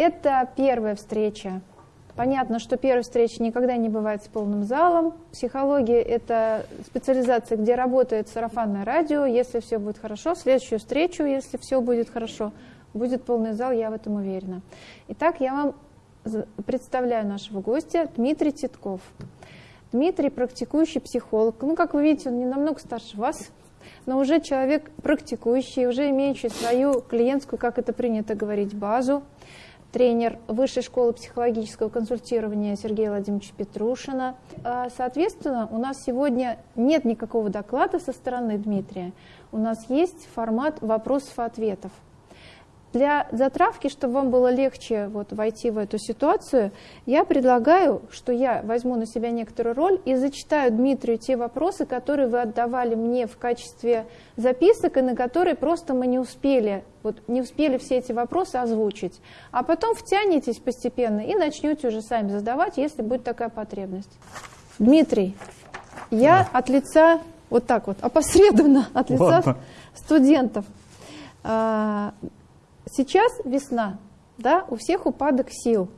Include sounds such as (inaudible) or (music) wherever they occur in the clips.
Это первая встреча. Понятно, что первая встреча никогда не бывает с полным залом. Психология – это специализация, где работает сарафанное радио. Если все будет хорошо, следующую встречу, если все будет хорошо, будет полный зал, я в этом уверена. Итак, я вам представляю нашего гостя Дмитрий Титков. Дмитрий – практикующий психолог. Ну, как вы видите, он не намного старше вас, но уже человек практикующий, уже имеющий свою клиентскую, как это принято говорить, базу. Тренер Высшей школы психологического консультирования Сергея Владимировича Петрушина. А, соответственно, у нас сегодня нет никакого доклада со стороны Дмитрия. У нас есть формат вопросов и ответов. Для затравки, чтобы вам было легче вот войти в эту ситуацию, я предлагаю, что я возьму на себя некоторую роль и зачитаю Дмитрию те вопросы, которые вы отдавали мне в качестве записок, и на которые просто мы не успели, вот не успели все эти вопросы озвучить. А потом втянетесь постепенно и начнете уже сами задавать, если будет такая потребность. Дмитрий, я да. от лица, вот так вот, опосредованно от лица Ладно. студентов а, Сейчас весна, да, у всех упадок сил.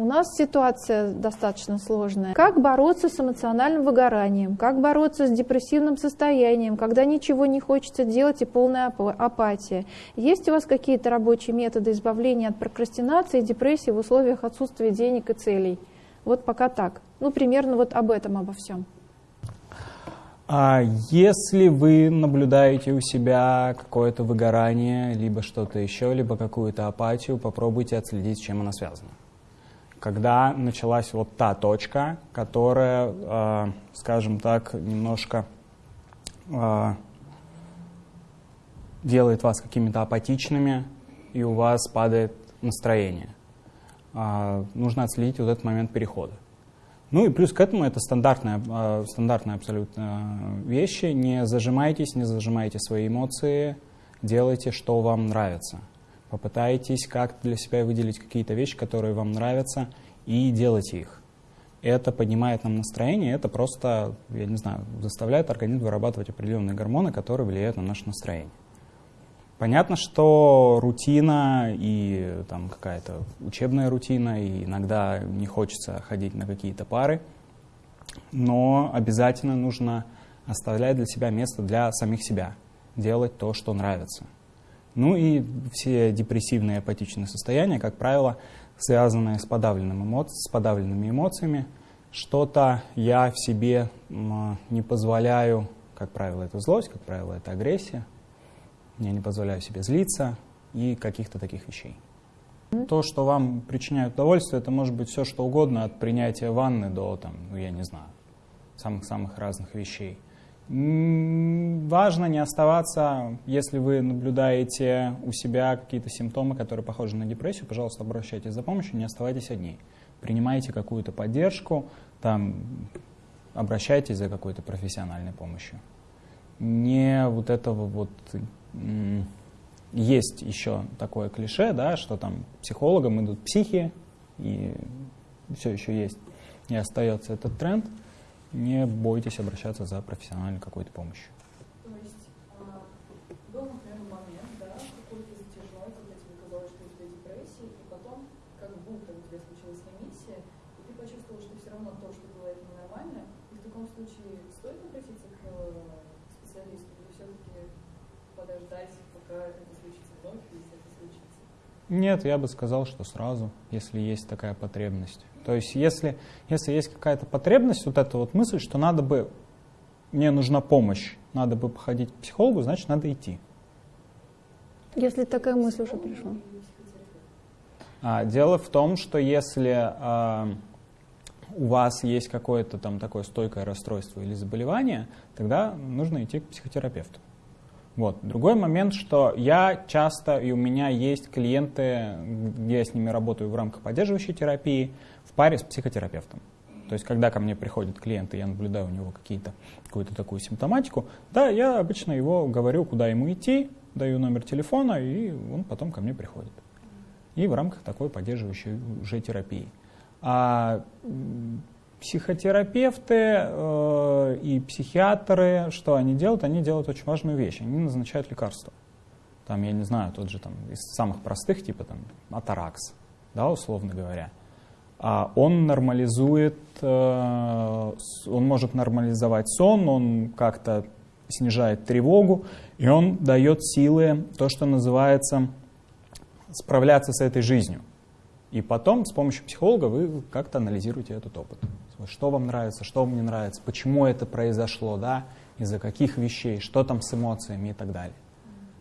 У нас ситуация достаточно сложная. Как бороться с эмоциональным выгоранием? Как бороться с депрессивным состоянием, когда ничего не хочется делать и полная апатия? Есть у вас какие-то рабочие методы избавления от прокрастинации и депрессии в условиях отсутствия денег и целей? Вот пока так. Ну, примерно вот об этом, обо всем. А если вы наблюдаете у себя какое-то выгорание, либо что-то еще, либо какую-то апатию, попробуйте отследить, чем она связана. Когда началась вот та точка, которая, э, скажем так, немножко э, делает вас какими-то апатичными, и у вас падает настроение. Э, нужно отследить вот этот момент перехода. Ну и плюс к этому это стандартная, а, стандартная абсолютно вещи. Не зажимайтесь, не зажимайте свои эмоции, делайте, что вам нравится. Попытайтесь как для себя выделить какие-то вещи, которые вам нравятся, и делайте их. Это поднимает нам настроение, это просто, я не знаю, заставляет организм вырабатывать определенные гормоны, которые влияют на наше настроение. Понятно, что рутина и там какая-то учебная рутина, и иногда не хочется ходить на какие-то пары, но обязательно нужно оставлять для себя место для самих себя, делать то, что нравится. Ну и все депрессивные апатичные состояния, как правило, связанные с, подавленным эмо... с подавленными эмоциями. Что-то я в себе не позволяю, как правило, это злость, как правило, это агрессия, я не позволяю себе злиться и каких-то таких вещей. То, что вам причиняет удовольствие, это может быть все, что угодно, от принятия ванны до, там, ну, я не знаю, самых-самых разных вещей. Важно не оставаться, если вы наблюдаете у себя какие-то симптомы, которые похожи на депрессию, пожалуйста, обращайтесь за помощью, не оставайтесь одни. Принимайте какую-то поддержку, там, обращайтесь за какой-то профессиональной помощью. Не вот этого вот есть еще такое клише, да, что там психологам идут психи, и все еще есть, и остается этот тренд, не бойтесь обращаться за профессиональной какой-то помощью. То есть а, был, например, момент, да, какой-то затяжной, когда тебе казалось, что у тебя депрессия, и потом как будто у тебя случилась ремиссия, и ты почувствовал, что все равно то, что было, это ненормально, и в таком случае стоит обратиться к э, специалисту, или все-таки подождать, пока это случится вновь, если это случится? Нет, я бы сказал, что сразу, если есть такая потребность. То есть если, если есть какая-то потребность, вот эта вот мысль, что надо бы, мне нужна помощь, надо бы походить к психологу, значит, надо идти. Если такая мысль уже пришла. А, дело в том, что если а, у вас есть какое-то там такое стойкое расстройство или заболевание, тогда нужно идти к психотерапевту. Вот. Другой момент, что я часто, и у меня есть клиенты, где я с ними работаю в рамках поддерживающей терапии, в паре с психотерапевтом. То есть, когда ко мне приходят клиенты, я наблюдаю у него какие-то, какую-то такую симптоматику, да, я обычно его говорю, куда ему идти, даю номер телефона, и он потом ко мне приходит. И в рамках такой поддерживающей уже терапии. А Психотерапевты э, и психиатры, что они делают? Они делают очень важную вещь. Они назначают лекарства. Там, я не знаю, тот же там из самых простых, типа там Атаракс. да, условно говоря, а он нормализует, э, он может нормализовать сон, он как-то снижает тревогу, и он дает силы, то, что называется, справляться с этой жизнью. И потом с помощью психолога вы как-то анализируете этот опыт. Что вам нравится, что вам не нравится, почему это произошло, да, из-за каких вещей, что там с эмоциями и так далее.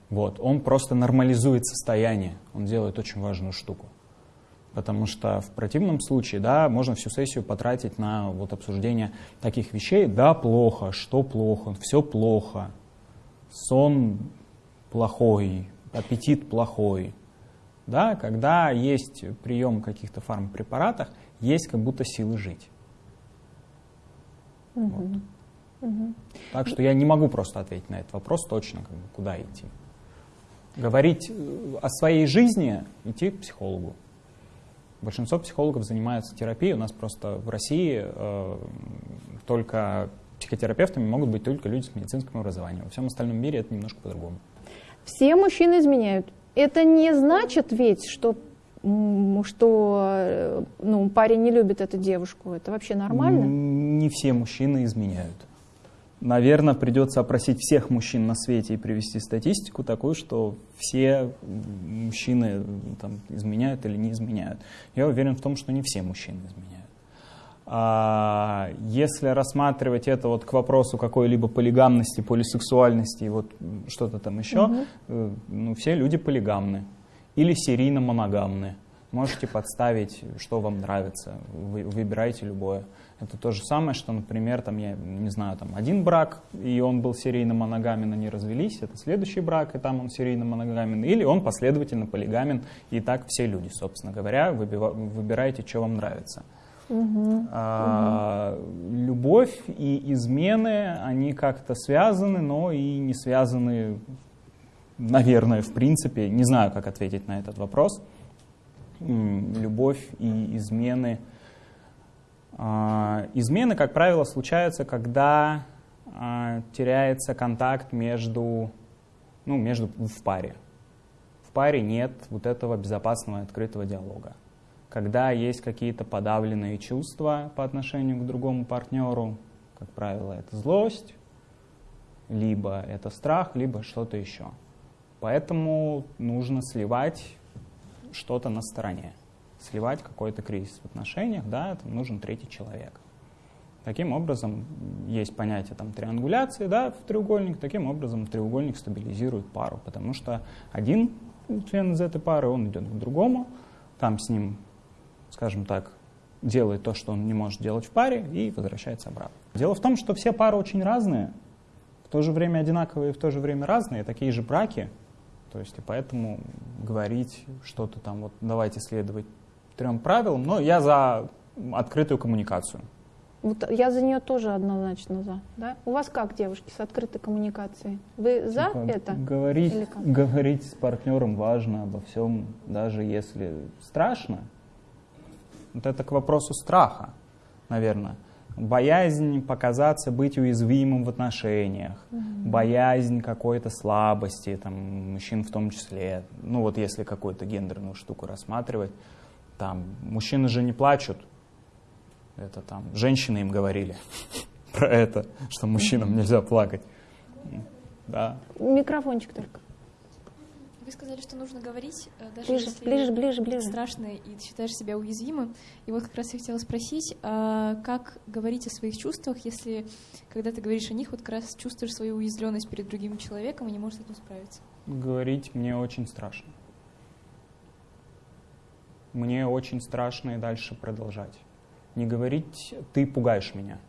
Вот. Он просто нормализует состояние, он делает очень важную штуку. Потому что в противном случае, да, можно всю сессию потратить на вот обсуждение таких вещей. Да, плохо, что плохо, все плохо, сон плохой, аппетит плохой. Да, когда есть прием каких-то фармпрепаратов, есть как будто силы жить. Угу. Вот. Угу. Так что я не могу просто ответить на этот вопрос точно, как бы, куда идти. Говорить э, о своей жизни, идти к психологу. Большинство психологов занимаются терапией. У нас просто в России э, только психотерапевтами могут быть только люди с медицинским образованием. Во всем остальном мире это немножко по-другому. Все мужчины изменяют. Это не значит ведь, что, что э, ну, парень не любит эту девушку. Это вообще нормально? Не все мужчины изменяют. Наверное, придется опросить всех мужчин на свете и привести статистику такую, что все мужчины там, изменяют или не изменяют. Я уверен в том, что не все мужчины изменяют. А если рассматривать это вот к вопросу какой-либо полигамности, полисексуальности и вот что-то там еще, угу. ну, все люди полигамны или серийно-моногамны. Можете подставить, что вам нравится, вы, выбирайте любое. Это то же самое, что, например, там, я не знаю, там один брак, и он был серийно моногамен, они развелись, это следующий брак, и там он серийно моногамен, или он последовательно полигамен, и так все люди, собственно говоря, выбирайте, что вам нравится. Угу, а, угу. Любовь и измены, они как-то связаны, но и не связаны, наверное, в принципе, не знаю, как ответить на этот вопрос. Любовь и измены – а, измены, как правило, случаются, когда а, теряется контакт между, ну, между в паре. В паре нет вот этого безопасного открытого диалога. Когда есть какие-то подавленные чувства по отношению к другому партнеру, как правило, это злость, либо это страх, либо что-то еще. Поэтому нужно сливать что-то на стороне сливать какой-то кризис в отношениях, да, там нужен третий человек. Таким образом, есть понятие там, триангуляции да, в треугольник, таким образом треугольник стабилизирует пару, потому что один член из этой пары, он идет к другому, там с ним, скажем так, делает то, что он не может делать в паре, и возвращается обратно. Дело в том, что все пары очень разные, в то же время одинаковые, в то же время разные, такие же браки, то есть и поэтому говорить что-то там, вот давайте следовать трем правилам, но я за открытую коммуникацию. Вот я за нее тоже однозначно за. Да? У вас как, девушки, с открытой коммуникацией? Вы за типа, это? Говорить, говорить с партнером важно обо всем, даже если страшно. Вот это к вопросу страха, наверное. Боязнь показаться, быть уязвимым в отношениях, угу. боязнь какой-то слабости, там, мужчин в том числе. Ну вот если какую-то гендерную штуку рассматривать, там, мужчины же не плачут. Это там, женщины им говорили (laughs) про это, что мужчинам нельзя плакать. Да. Микрофончик только. Вы сказали, что нужно говорить, э, даже ближе, если ближе, ближе, ближе. страшно и считаешь себя уязвимым. И вот как раз я хотела спросить, а как говорить о своих чувствах, если, когда ты говоришь о них, вот как раз чувствуешь свою уязвленность перед другим человеком и не можешь с этим справиться? Говорить мне очень страшно мне очень страшно и дальше продолжать. Не говорить «ты пугаешь меня».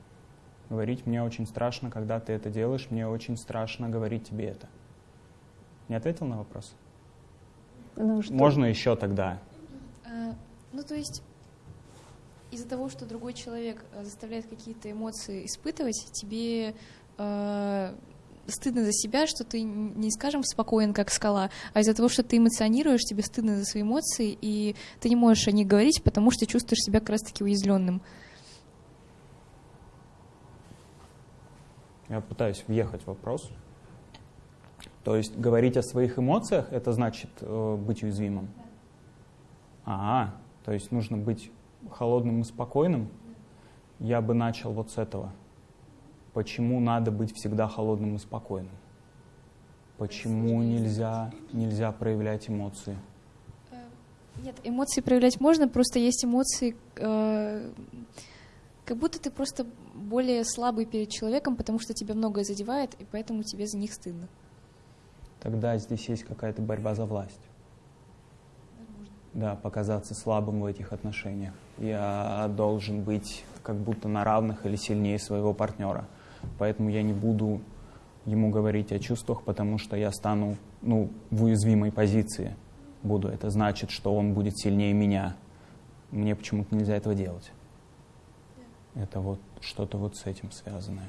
Говорить «мне очень страшно, когда ты это делаешь, мне очень страшно говорить тебе это». Не ответил на вопрос? Ну, что? Можно еще тогда. А, ну, то есть из-за того, что другой человек э, заставляет какие-то эмоции испытывать, тебе э, стыдно за себя, что ты не, скажем, спокоен, как скала, а из-за того, что ты эмоционируешь, тебе стыдно за свои эмоции, и ты не можешь о них говорить, потому что чувствуешь себя как раз-таки уязвленным. Я пытаюсь въехать в вопрос. То есть говорить о своих эмоциях, это значит э, быть уязвимым? А, То есть нужно быть холодным и спокойным. Я бы начал вот с этого. Почему надо быть всегда холодным и спокойным? Почему нельзя, нельзя проявлять эмоции? Э, нет, эмоции проявлять можно, просто есть эмоции, э, как будто ты просто более слабый перед человеком, потому что тебя многое задевает, и поэтому тебе за них стыдно. Тогда здесь есть какая-то борьба за власть. Возможно. Да, показаться слабым в этих отношениях. Я должен быть как будто на равных или сильнее своего партнера. Поэтому я не буду ему говорить о чувствах, потому что я стану ну, в уязвимой позиции. Буду. Это значит, что он будет сильнее меня. Мне почему-то нельзя этого делать. Это вот что-то вот с этим связанное.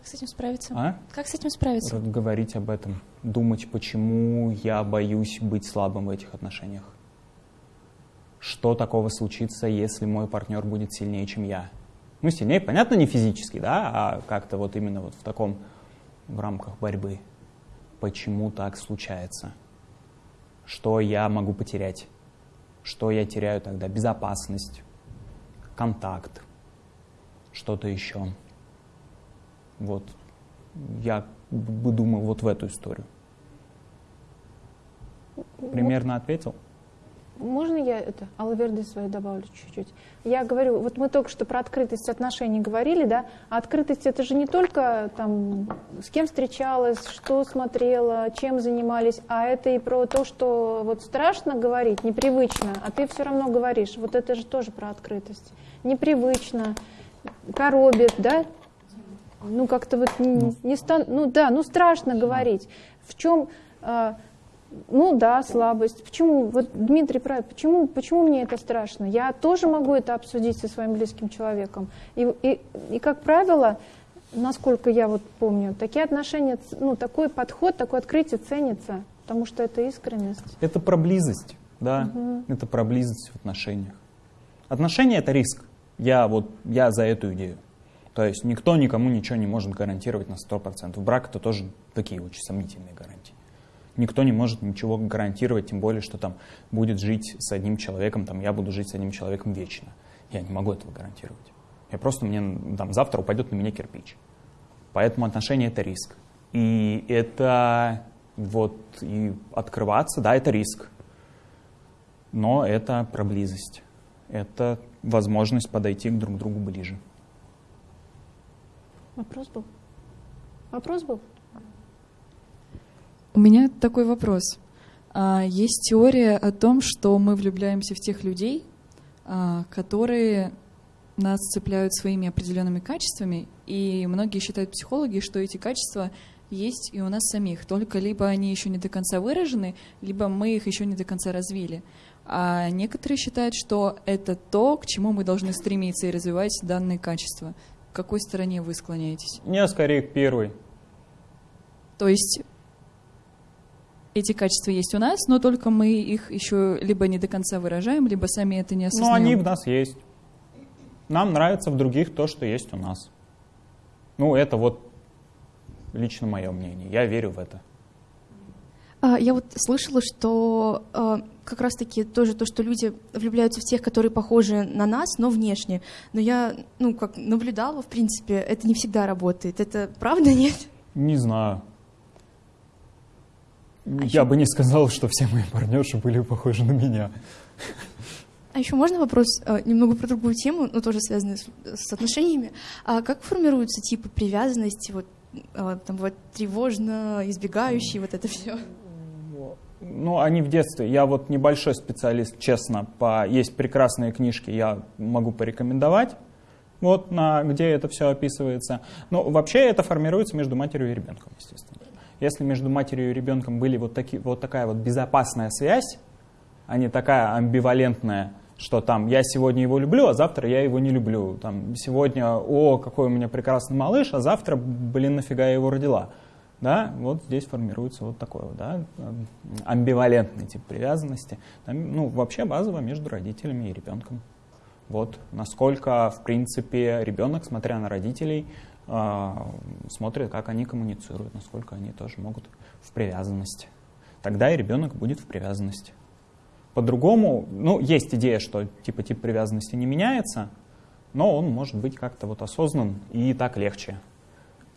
Как с этим справиться? А? Как с этим справиться? Говорить об этом, думать, почему я боюсь быть слабым в этих отношениях. Что такого случится, если мой партнер будет сильнее, чем я? Ну, сильнее, понятно, не физически, да, а как-то вот именно вот в таком, в рамках борьбы. Почему так случается? Что я могу потерять? Что я теряю тогда? Безопасность, контакт, что-то еще. Вот я бы думал вот в эту историю. Примерно ответил? Можно я это, Алаверды свою добавлю чуть-чуть? Я говорю, вот мы только что про открытость отношений говорили, да, а открытость это же не только там, с кем встречалась, что смотрела, чем занимались, а это и про то, что вот страшно говорить, непривычно, а ты все равно говоришь. Вот это же тоже про открытость. Непривычно, коробит, да? Ну, как-то вот не, ну. не стан... ну да, ну страшно говорить. В чем, э, ну да, слабость. Почему, вот Дмитрий прав, почему, почему мне это страшно? Я тоже могу это обсудить со своим близким человеком. И, и, и как правило, насколько я вот помню, такие отношения, ну такой подход, такое открытие ценится, потому что это искренность. Это про близость, да, угу. это про близость в отношениях. Отношения это риск. Я вот, я за эту идею. То есть никто никому ничего не может гарантировать на 100%. Брак это тоже такие очень сомнительные гарантии. Никто не может ничего гарантировать, тем более, что там будет жить с одним человеком, там я буду жить с одним человеком вечно. Я не могу этого гарантировать. Я просто мне там завтра упадет на меня кирпич. Поэтому отношения это риск. И это вот и открываться, да, это риск. Но это про близость. Это возможность подойти к друг другу ближе. Вопрос был? Вопрос был? У меня такой вопрос. А, есть теория о том, что мы влюбляемся в тех людей, а, которые нас цепляют своими определенными качествами, и многие считают психологи, что эти качества есть и у нас самих, только либо они еще не до конца выражены, либо мы их еще не до конца развили. А некоторые считают, что это то, к чему мы должны стремиться и развивать данные качества. К какой стороне вы склоняетесь? Не, скорее к первой. То есть эти качества есть у нас, но только мы их еще либо не до конца выражаем, либо сами это не осознаем. Но они в нас есть. Нам нравится в других то, что есть у нас. Ну, это вот лично мое мнение. Я верю в это. А, я вот слышала, что а, как раз-таки тоже то, что люди влюбляются в тех, которые похожи на нас, но внешне. Но я, ну, как наблюдала, в принципе, это не всегда работает. Это правда, (laughs) нет? Не знаю. А я еще... бы не сказал, что все мои партнерши были похожи на меня. А еще можно вопрос немного про другую тему, но тоже связанную с, с отношениями. А как формируются типы привязанности? Вот там вот тревожно, избегающий, вот это все. Ну, они в детстве. Я вот небольшой специалист, честно. По... Есть прекрасные книжки, я могу порекомендовать, вот на, где это все описывается. Но вообще это формируется между матерью и ребенком, естественно. Если между матерью и ребенком были вот, такие, вот такая вот безопасная связь, а не такая амбивалентная, что там я сегодня его люблю, а завтра я его не люблю. Там сегодня, о, какой у меня прекрасный малыш, а завтра, блин, нафига я его родила да, вот здесь формируется вот такой вот, да, амбивалентный тип привязанности, ну, вообще базово между родителями и ребенком. Вот, насколько, в принципе, ребенок, смотря на родителей, э, смотрит, как они коммуницируют, насколько они тоже могут в привязанности. Тогда и ребенок будет в привязанности. По-другому, ну, есть идея, что типа тип привязанности не меняется, но он может быть как-то вот осознан и так легче.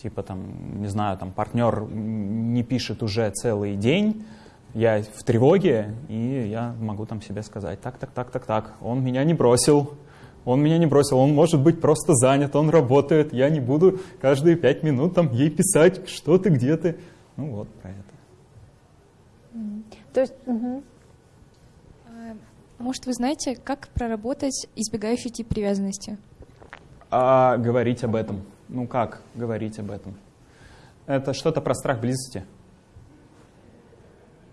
Типа там, не знаю, там партнер не пишет уже целый день, я в тревоге, и я могу там себе сказать, так, так, так, так, так, он меня не бросил, он меня не бросил, он может быть просто занят, он работает, я не буду каждые пять минут там ей писать, что ты, где ты. Ну вот про это. То есть, угу. Может, вы знаете, как проработать избегающий тип привязанности? А говорить об этом. Ну как говорить об этом? Это что-то про страх близости.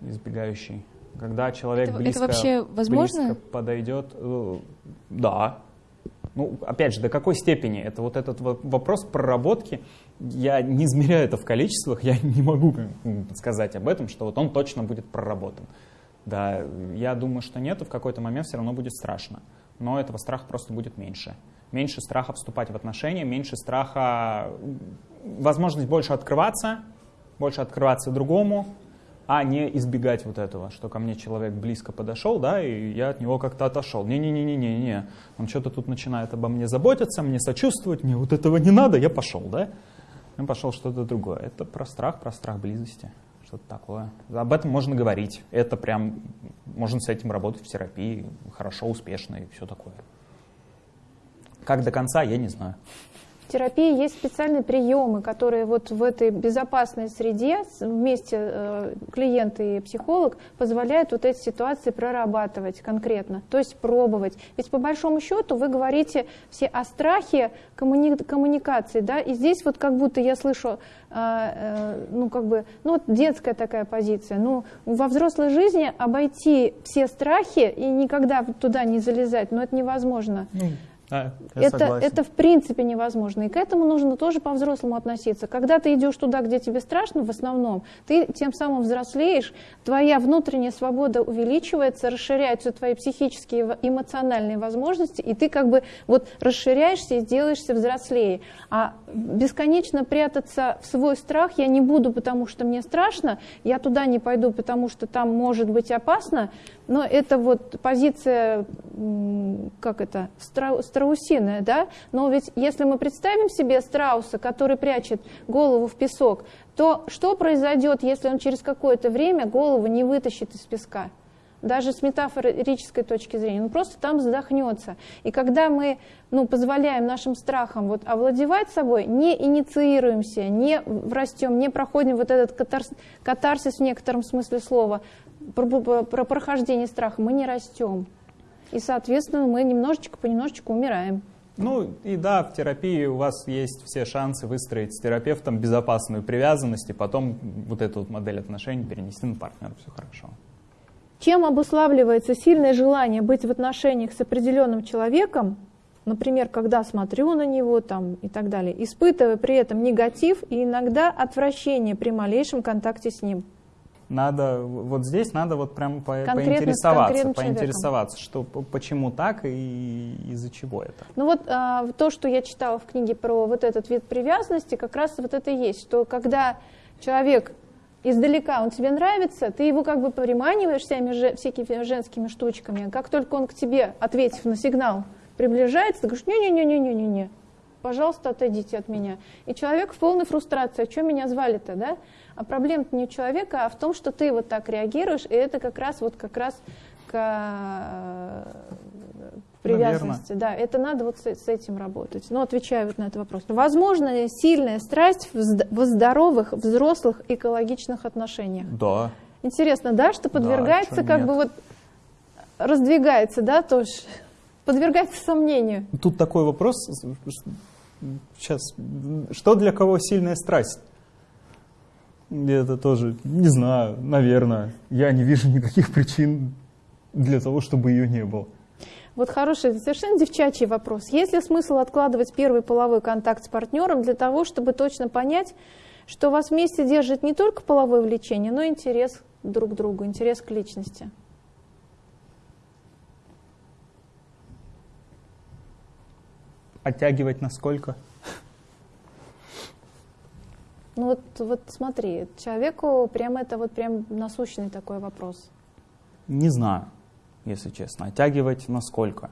Избегающий. Когда человек это, близко, это вообще возможно? близко подойдет, э, да. Ну, опять же, до какой степени? Это вот этот вопрос проработки. Я не измеряю это в количествах, я не могу сказать об этом, что вот он точно будет проработан. Да, я думаю, что нет, в какой-то момент все равно будет страшно. Но этого страха просто будет меньше. Меньше страха вступать в отношения, меньше страха, возможность больше открываться, больше открываться другому, а не избегать вот этого, что ко мне человек близко подошел, да, и я от него как-то отошел. Не-не-не-не-не, он что-то тут начинает обо мне заботиться, мне сочувствовать, мне вот этого не надо, я пошел, да. Я пошел что-то другое. Это про страх, про страх близости что-то такое. Об этом можно говорить. Это прям, можно с этим работать в терапии, хорошо, успешно и все такое. Как до конца, я не знаю. В терапии есть специальные приемы, которые вот в этой безопасной среде вместе э, клиент и психолог позволяют вот эти ситуации прорабатывать конкретно, то есть пробовать. Ведь по большому счету вы говорите все о страхе коммуни коммуникации, да, и здесь вот как будто я слышу, э, э, ну как бы, ну вот детская такая позиция, ну во взрослой жизни обойти все страхи и никогда туда не залезать, но это невозможно. Да, это, это в принципе невозможно. И к этому нужно тоже по-взрослому относиться. Когда ты идешь туда, где тебе страшно, в основном, ты тем самым взрослеешь, твоя внутренняя свобода увеличивается, расширяются твои психические, эмоциональные возможности, и ты как бы вот расширяешься и делаешься взрослее. А бесконечно прятаться в свой страх я не буду, потому что мне страшно, я туда не пойду, потому что там может быть опасно, но это вот позиция, как это, страусиная, да? Но ведь если мы представим себе страуса, который прячет голову в песок, то что произойдет, если он через какое-то время голову не вытащит из песка? даже с метафорической точки зрения, он просто там задохнется. И когда мы ну, позволяем нашим страхам вот, овладевать собой, не инициируемся, не растем, не проходим вот этот катарс, катарсис в некотором смысле слова, про, про, про прохождение страха, мы не растем. И, соответственно, мы немножечко понемножечку умираем. Ну и да, в терапии у вас есть все шансы выстроить с терапевтом безопасную привязанность и потом вот эту вот модель отношений перенести на партнера. Все хорошо. Чем обуславливается сильное желание быть в отношениях с определенным человеком, например, когда смотрю на него там, и так далее, испытывая при этом негатив и иногда отвращение при малейшем контакте с ним? Надо вот здесь надо вот прям по, поинтересоваться, поинтересоваться, что почему так и из-за чего это. Ну вот а, то, что я читала в книге про вот этот вид привязанности, как раз вот это и есть, что когда человек издалека, он тебе нравится, ты его как бы приманиваешь всеми, всякими женскими штучками, как только он к тебе, ответив на сигнал, приближается, ты говоришь, не-не-не-не-не-не, пожалуйста, отойдите от меня. И человек в полной фрустрации, а что меня звали-то, да? А проблема не у человека, а в том, что ты вот так реагируешь, и это как раз вот как раз к э, привязанности. Наверное. Да, это надо вот с, с этим работать. Но отвечаю вот на этот вопрос. Возможно сильная страсть в, в здоровых, взрослых, экологичных отношениях? Да. Интересно, да, что подвергается, да, как нет. бы вот раздвигается, да, тоже подвергается сомнению. Тут такой вопрос, сейчас, что для кого сильная страсть? Это тоже, не знаю, наверное. Я не вижу никаких причин для того, чтобы ее не было. Вот хороший, совершенно девчачий вопрос. Есть ли смысл откладывать первый половой контакт с партнером для того, чтобы точно понять, что вас вместе держит не только половое влечение, но и интерес друг к другу, интерес к личности? Оттягивать насколько? Ну вот, вот смотри, человеку прям это вот прям насущный такой вопрос. Не знаю. если честно. Оттягивать насколько?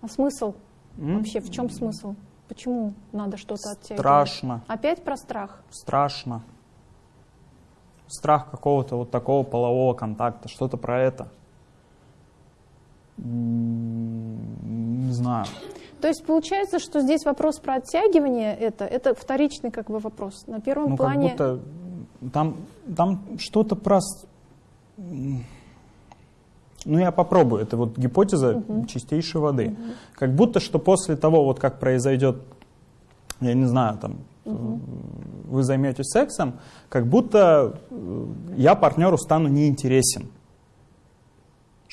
А смысл? М? Вообще, в чем смысл? Почему надо что-то оттягивать? Страшно, Опять про страх? страшно. Страх какого-то вот такого полового контакта, что-то про это. Не знаю. То есть получается, что здесь вопрос про оттягивание это, это вторичный как бы вопрос. На первом Ну, плане... как будто там, там что-то про... Ну, я попробую. Это вот гипотеза чистейшей воды. Как будто, что после того, вот как произойдет, я не знаю, там, э, вы займетесь сексом, как будто э, я партнеру стану неинтересен.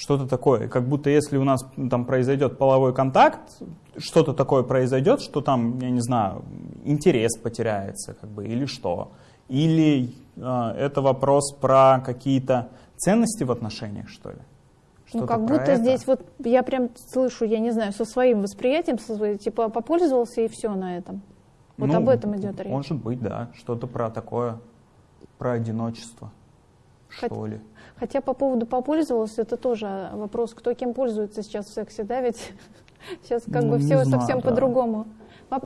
Что-то такое. Как будто если у нас там произойдет половой контакт, что-то такое произойдет, что там, я не знаю, интерес потеряется, как бы, или что. Или э, это вопрос про какие-то ценности в отношениях, что ли? Ну, как будто это? здесь вот я прям слышу, я не знаю, со своим восприятием, со своей, типа попользовался и все на этом. Вот Ну, об этом идет речь. Может быть, да. Что-то про такое, про одиночество, Хот- что ли. Хотя по поводу попользовался, это тоже вопрос, кто кем пользуется сейчас в сексе, да, ведь (laughs) сейчас как Ну, бы все знаю, совсем да. по-другому.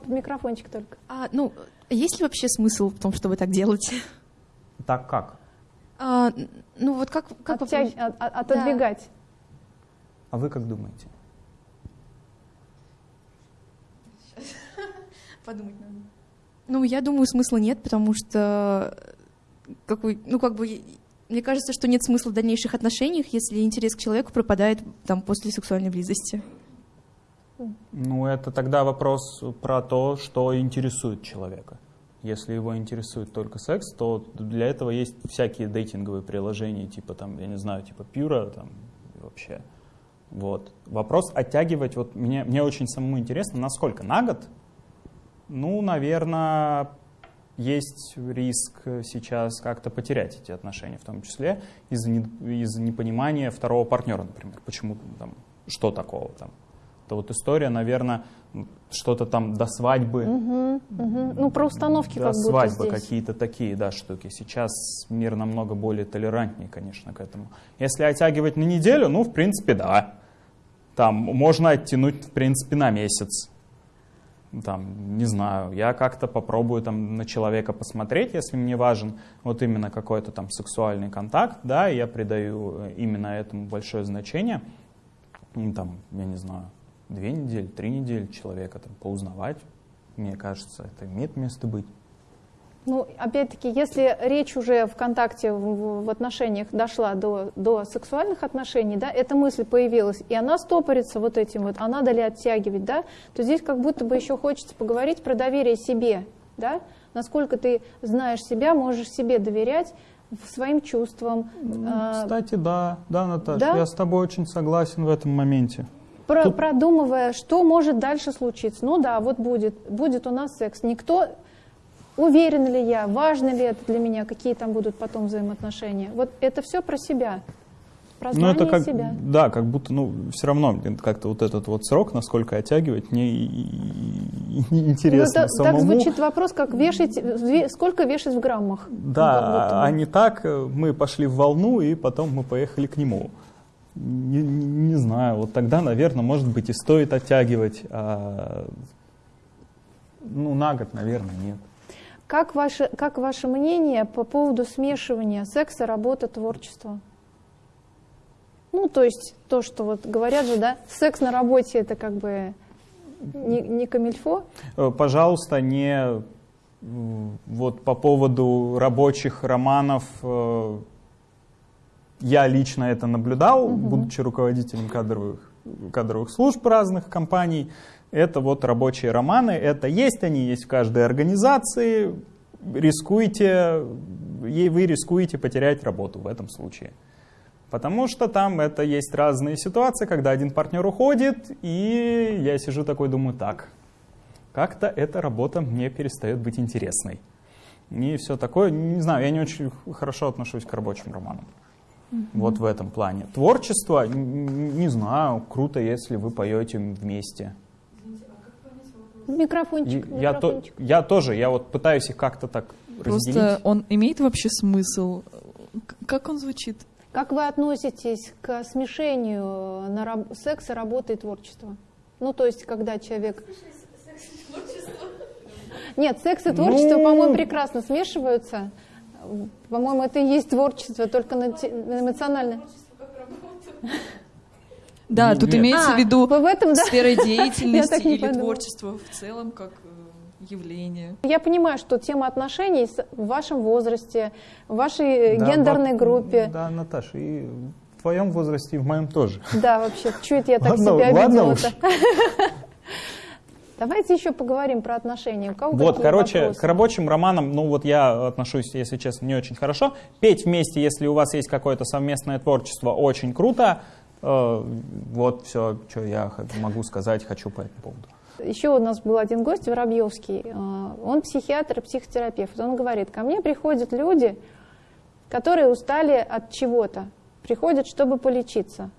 Микрофончик только. А, ну, есть ли вообще смысл в том, чтобы так делать? Так как? А, ну, вот как, как Оттяг- от- от- отодвигать. А вы как думаете? Подумать надо. Ну, я думаю, смысла нет, потому что какой, ну, как бы, мне кажется, что нет смысла в дальнейших отношениях, если интерес к человеку пропадает там после сексуальной близости. Ну, это тогда вопрос про то, что интересует человека. Если его интересует только секс, то для этого есть всякие дейтинговые приложения, типа там, я не знаю, типа Пюра, там, вообще. Вот. Вопрос оттягивать, вот мне, мне очень самому интересно, насколько? На год? Ну, наверное, есть риск сейчас как-то потерять эти отношения, в том числе из-за не- из непонимания второго партнера, например. Почему там, что такого там? Это вот история, наверное, что-то там до свадьбы, Мгм, мгм. Ну, про установки до как будто свадьбы здесь. какие-то такие, да, штуки. Сейчас мир намного более толерантнее, конечно, к этому. Если оттягивать на неделю, ну, в принципе, да. Там можно оттянуть, в принципе, на месяц. Там, не знаю, я как-то попробую там на человека посмотреть, если мне важен вот именно какой-то там сексуальный контакт, да, и я придаю э, именно этому большое значение. Ну, там, я не знаю, две недели, три недели человека там поузнавать, мне кажется, это имеет место быть. Ну, опять-таки, если речь уже в контакте, в, в- отношениях дошла до, до сексуальных отношений, да, эта мысль появилась, и она стопорится вот этим вот, а надо ли оттягивать, да, то здесь как будто бы еще хочется поговорить про доверие себе, да, насколько ты знаешь себя, можешь себе доверять своим чувствам, а, Кстати, да, да, Наташа, да? я с тобой очень согласен в этом моменте. про- тут- продумывая, что может дальше случиться. Ну да, вот будет, будет у нас секс. Никто, уверен ли я, важно ли это для меня, какие там будут потом взаимоотношения. Вот это все про себя, про Ну, знание это как, себя. да, как будто, ну, все равно как-то вот этот вот срок, насколько оттягивать, мне Ну, интересно это- самому. так звучит вопрос, как вешать, ве- сколько вешать в граммах. Ну, Да, бы. а не так, э, мы пошли в волну, и потом мы поехали к нему. Не, не- не знаю, вот тогда, наверное, может быть, и стоит оттягивать. а, ну, на год, наверное, нет. Как ваше, как ваше мнение по поводу смешивания секса, работы, творчества? Ну, то есть то, что вот говорят же, да, секс на работе это как бы не, не камильфо. Э, Пожалуйста, не вот по поводу рабочих романов. э, Я лично это наблюдал, будучи руководителем кадровых, кадровых служб разных компаний. Это вот рабочие романы. Это есть, они есть в каждой организации. Рискуете, и вы рискуете потерять работу в этом случае. Потому что там это есть разные ситуации, когда один партнер уходит, и я сижу такой, думаю, так, как-то эта работа мне перестает быть интересной. И все такое, не знаю, я не очень хорошо отношусь к рабочим романам. Вот в этом плане. Творчество, не знаю, круто, если вы поете вместе. Микрофончик, И я, то, микрофончик. я тоже, я вот пытаюсь их как-то так Просто разделить. он имеет вообще смысл? Как он звучит? Как вы относитесь к смешению на раб- секса, работы и творчества? Ну, то есть, когда человек... Нет, секс и творчество, Ну. по-моему, прекрасно смешиваются. По-моему, это и есть творчество, только на те- на эмоционально. (laughs) Да, Нет. тут имеется А, в виду в этом, да? сфера деятельности или подумала. творчество в целом как э, явление. Я понимаю, что тема отношений в вашем возрасте, в вашей э, Да, гендерной во- группе. Да, Наташа, и в твоем возрасте, и в моем тоже. Да, вообще, чуть я так Ладно, себя ладно. (laughs) Давайте еще поговорим про отношения. У кого Вот, короче, вопросы? к рабочим романам, ну вот я отношусь, если честно, не очень хорошо. Петь вместе, если у вас есть какое-то совместное творчество, очень круто. Э, Вот все, что я могу сказать, хочу по этому поводу. Еще у нас был один гость, Воробьевский. Э, Он психиатр психотерапевт. Он говорит, ко мне приходят люди, которые устали от чего-то, приходят, чтобы полечиться.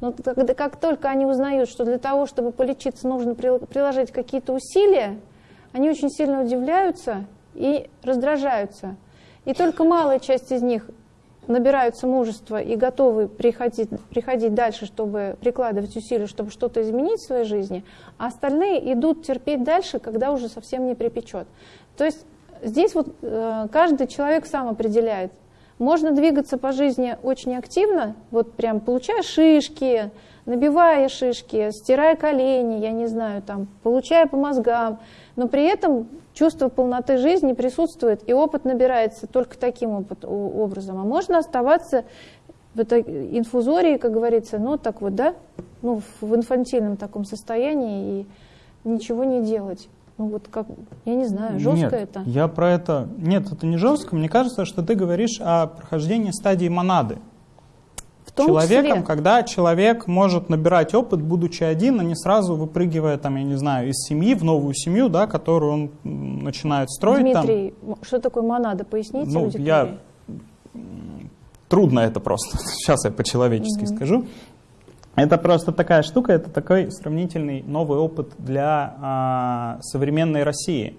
Но когда, как только они узнают, что для того, чтобы полечиться, нужно прил- приложить какие-то усилия, они очень сильно удивляются и раздражаются. И только малая часть из них набираются мужества и готовы приходить, приходить дальше, чтобы прикладывать усилия, чтобы что-то изменить в своей жизни, а остальные идут терпеть дальше, когда уже совсем не припечет. То есть здесь вот э, каждый человек сам определяет. Можно двигаться по жизни очень активно, вот прям получая шишки, набивая шишки, стирая колени, я не знаю, там, получая по мозгам, но при этом чувство полноты жизни присутствует, и опыт набирается только таким опыт, образом. А можно оставаться в этой инфузории, как говорится, ну так вот, да, ну в инфантильном таком состоянии и ничего не делать. Ну вот как, я не знаю, жестко Нет, это. я про это... Нет, это не жестко. Мне кажется, что ты говоришь о прохождении стадии монады. Том человеком, числе, когда человек может набирать опыт, будучи один, а не сразу выпрыгивая, там, я не знаю, из семьи в новую семью, да, которую он начинает строить. там. Дмитрий, м- что такое монада, поясните Ну, аудитории. я- Трудно это просто. (laughs) Сейчас я по-человечески скажу. Это просто такая штука, это такой сравнительный новый опыт для а, современной России.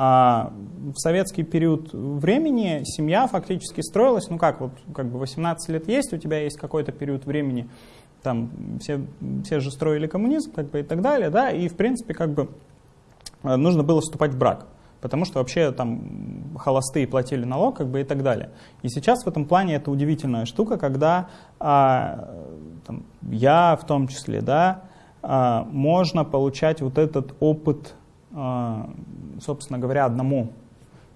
А, в советский период времени семья фактически строилась, ну как, вот как бы 18 лет есть, у тебя есть какой-то период времени, там все, все же строили коммунизм, как бы и так далее, да, и в принципе как бы э, нужно было вступать в брак, потому что вообще там холостые платили налог, как бы и так далее. И сейчас в этом плане это удивительная штука, когда а, там, я в том числе, да, а, можно получать вот этот опыт, а, собственно говоря, одному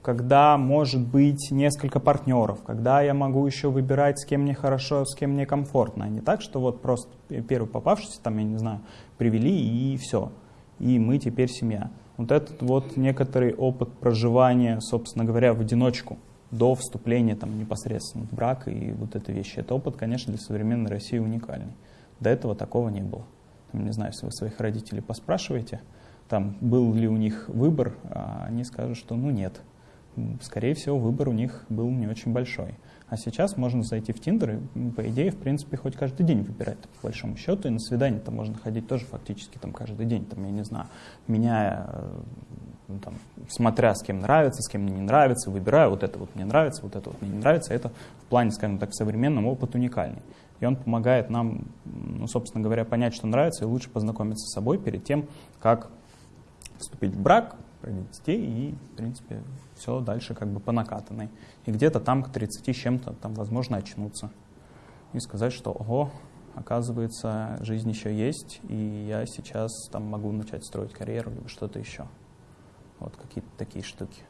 когда может быть несколько партнеров, когда я могу еще выбирать, с кем мне хорошо, с кем мне комфортно. А не так, что вот просто первый попавшийся, там, я не знаю, привели и все. И мы теперь семья. Вот этот вот некоторый опыт проживания, собственно говоря, в одиночку до вступления там, непосредственно в брак и вот этой вещи. Это опыт, конечно, для современной России уникальный. До этого такого не было. Там, не знаю, если вы своих родителей поспрашиваете, там, был ли у них выбор, а они скажут, что ну нет скорее всего, выбор у них был не очень большой. А сейчас можно зайти в Тиндер и, по идее, в принципе, хоть каждый день выбирать, по большому счету. И на свидание там можно ходить тоже фактически там каждый день, там, я не знаю, меняя, э, ну, там, смотря с кем нравится, с кем не нравится, выбираю, вот это вот мне нравится, вот это вот мне не нравится. Это в плане, скажем так, современном опыт уникальный. И он помогает нам, ну, собственно говоря, понять, что нравится, и лучше познакомиться с собой перед тем, как вступить в брак, родить детей и, в принципе, все дальше как бы по накатанной. И где-то там к 30 с чем-то там, возможно, очнуться и сказать, что, ого, оказывается, жизнь еще есть, и я сейчас там могу начать строить карьеру либо что-то еще. Вот какие-то такие штуки.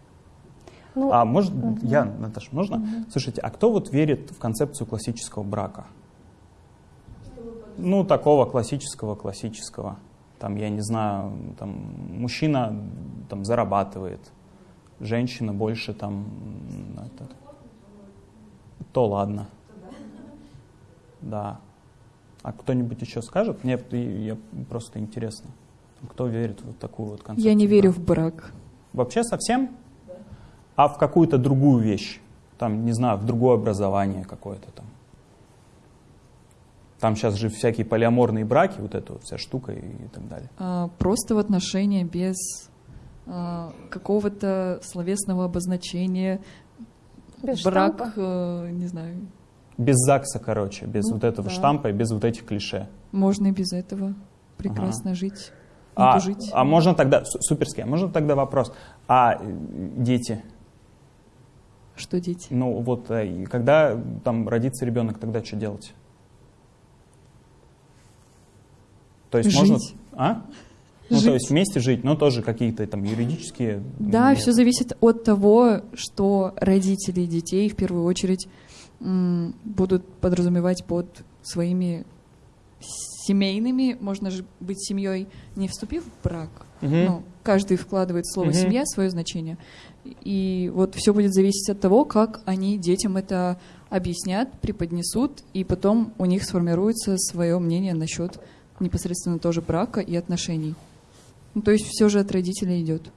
Ну, а может, мгм. я, Наташа, можно? Мгм. Слушайте, а кто вот верит в концепцию классического брака? Ну, такого классического, классического. Там, я не знаю, там, мужчина там, зарабатывает, женщина больше там... это, то ладно. Да. А кто-нибудь еще скажет? Мне я, просто интересно. Кто верит в такую вот концепцию? Я не верю в брак. Вообще совсем? А в какую-то другую вещь? Там, не знаю, в другое образование какое-то там. Там сейчас же всякие полиаморные браки, вот эта вот вся штука и, и так далее. А, Просто в отношения без а, какого-то словесного обозначения. без брак, штампа. э, не знаю. Без ЗАГСа, короче, без Ну, вот этого да. штампа и без вот этих клише. Можно и без этого прекрасно жить. А, жить. а можно тогда, су- суперски, а можно тогда вопрос, а э, дети, Что дети? ну вот, э, и когда там родится ребенок, тогда что делать? То есть можно, Жить. а? Ну, Жить. то есть вместе жить, но тоже какие-то там юридические... Да, нет. все зависит от того, что родители детей в первую очередь будут подразумевать под своими семейными, можно же быть семьей, не вступив в брак. Мгм. Ну, каждый вкладывает слово Мгм. семья свое значение. И вот все будет зависеть от того, как они детям это объяснят, преподнесут, и потом у них сформируется свое мнение насчет непосредственно тоже брака и отношений. Ну, то есть все же от родителей идет.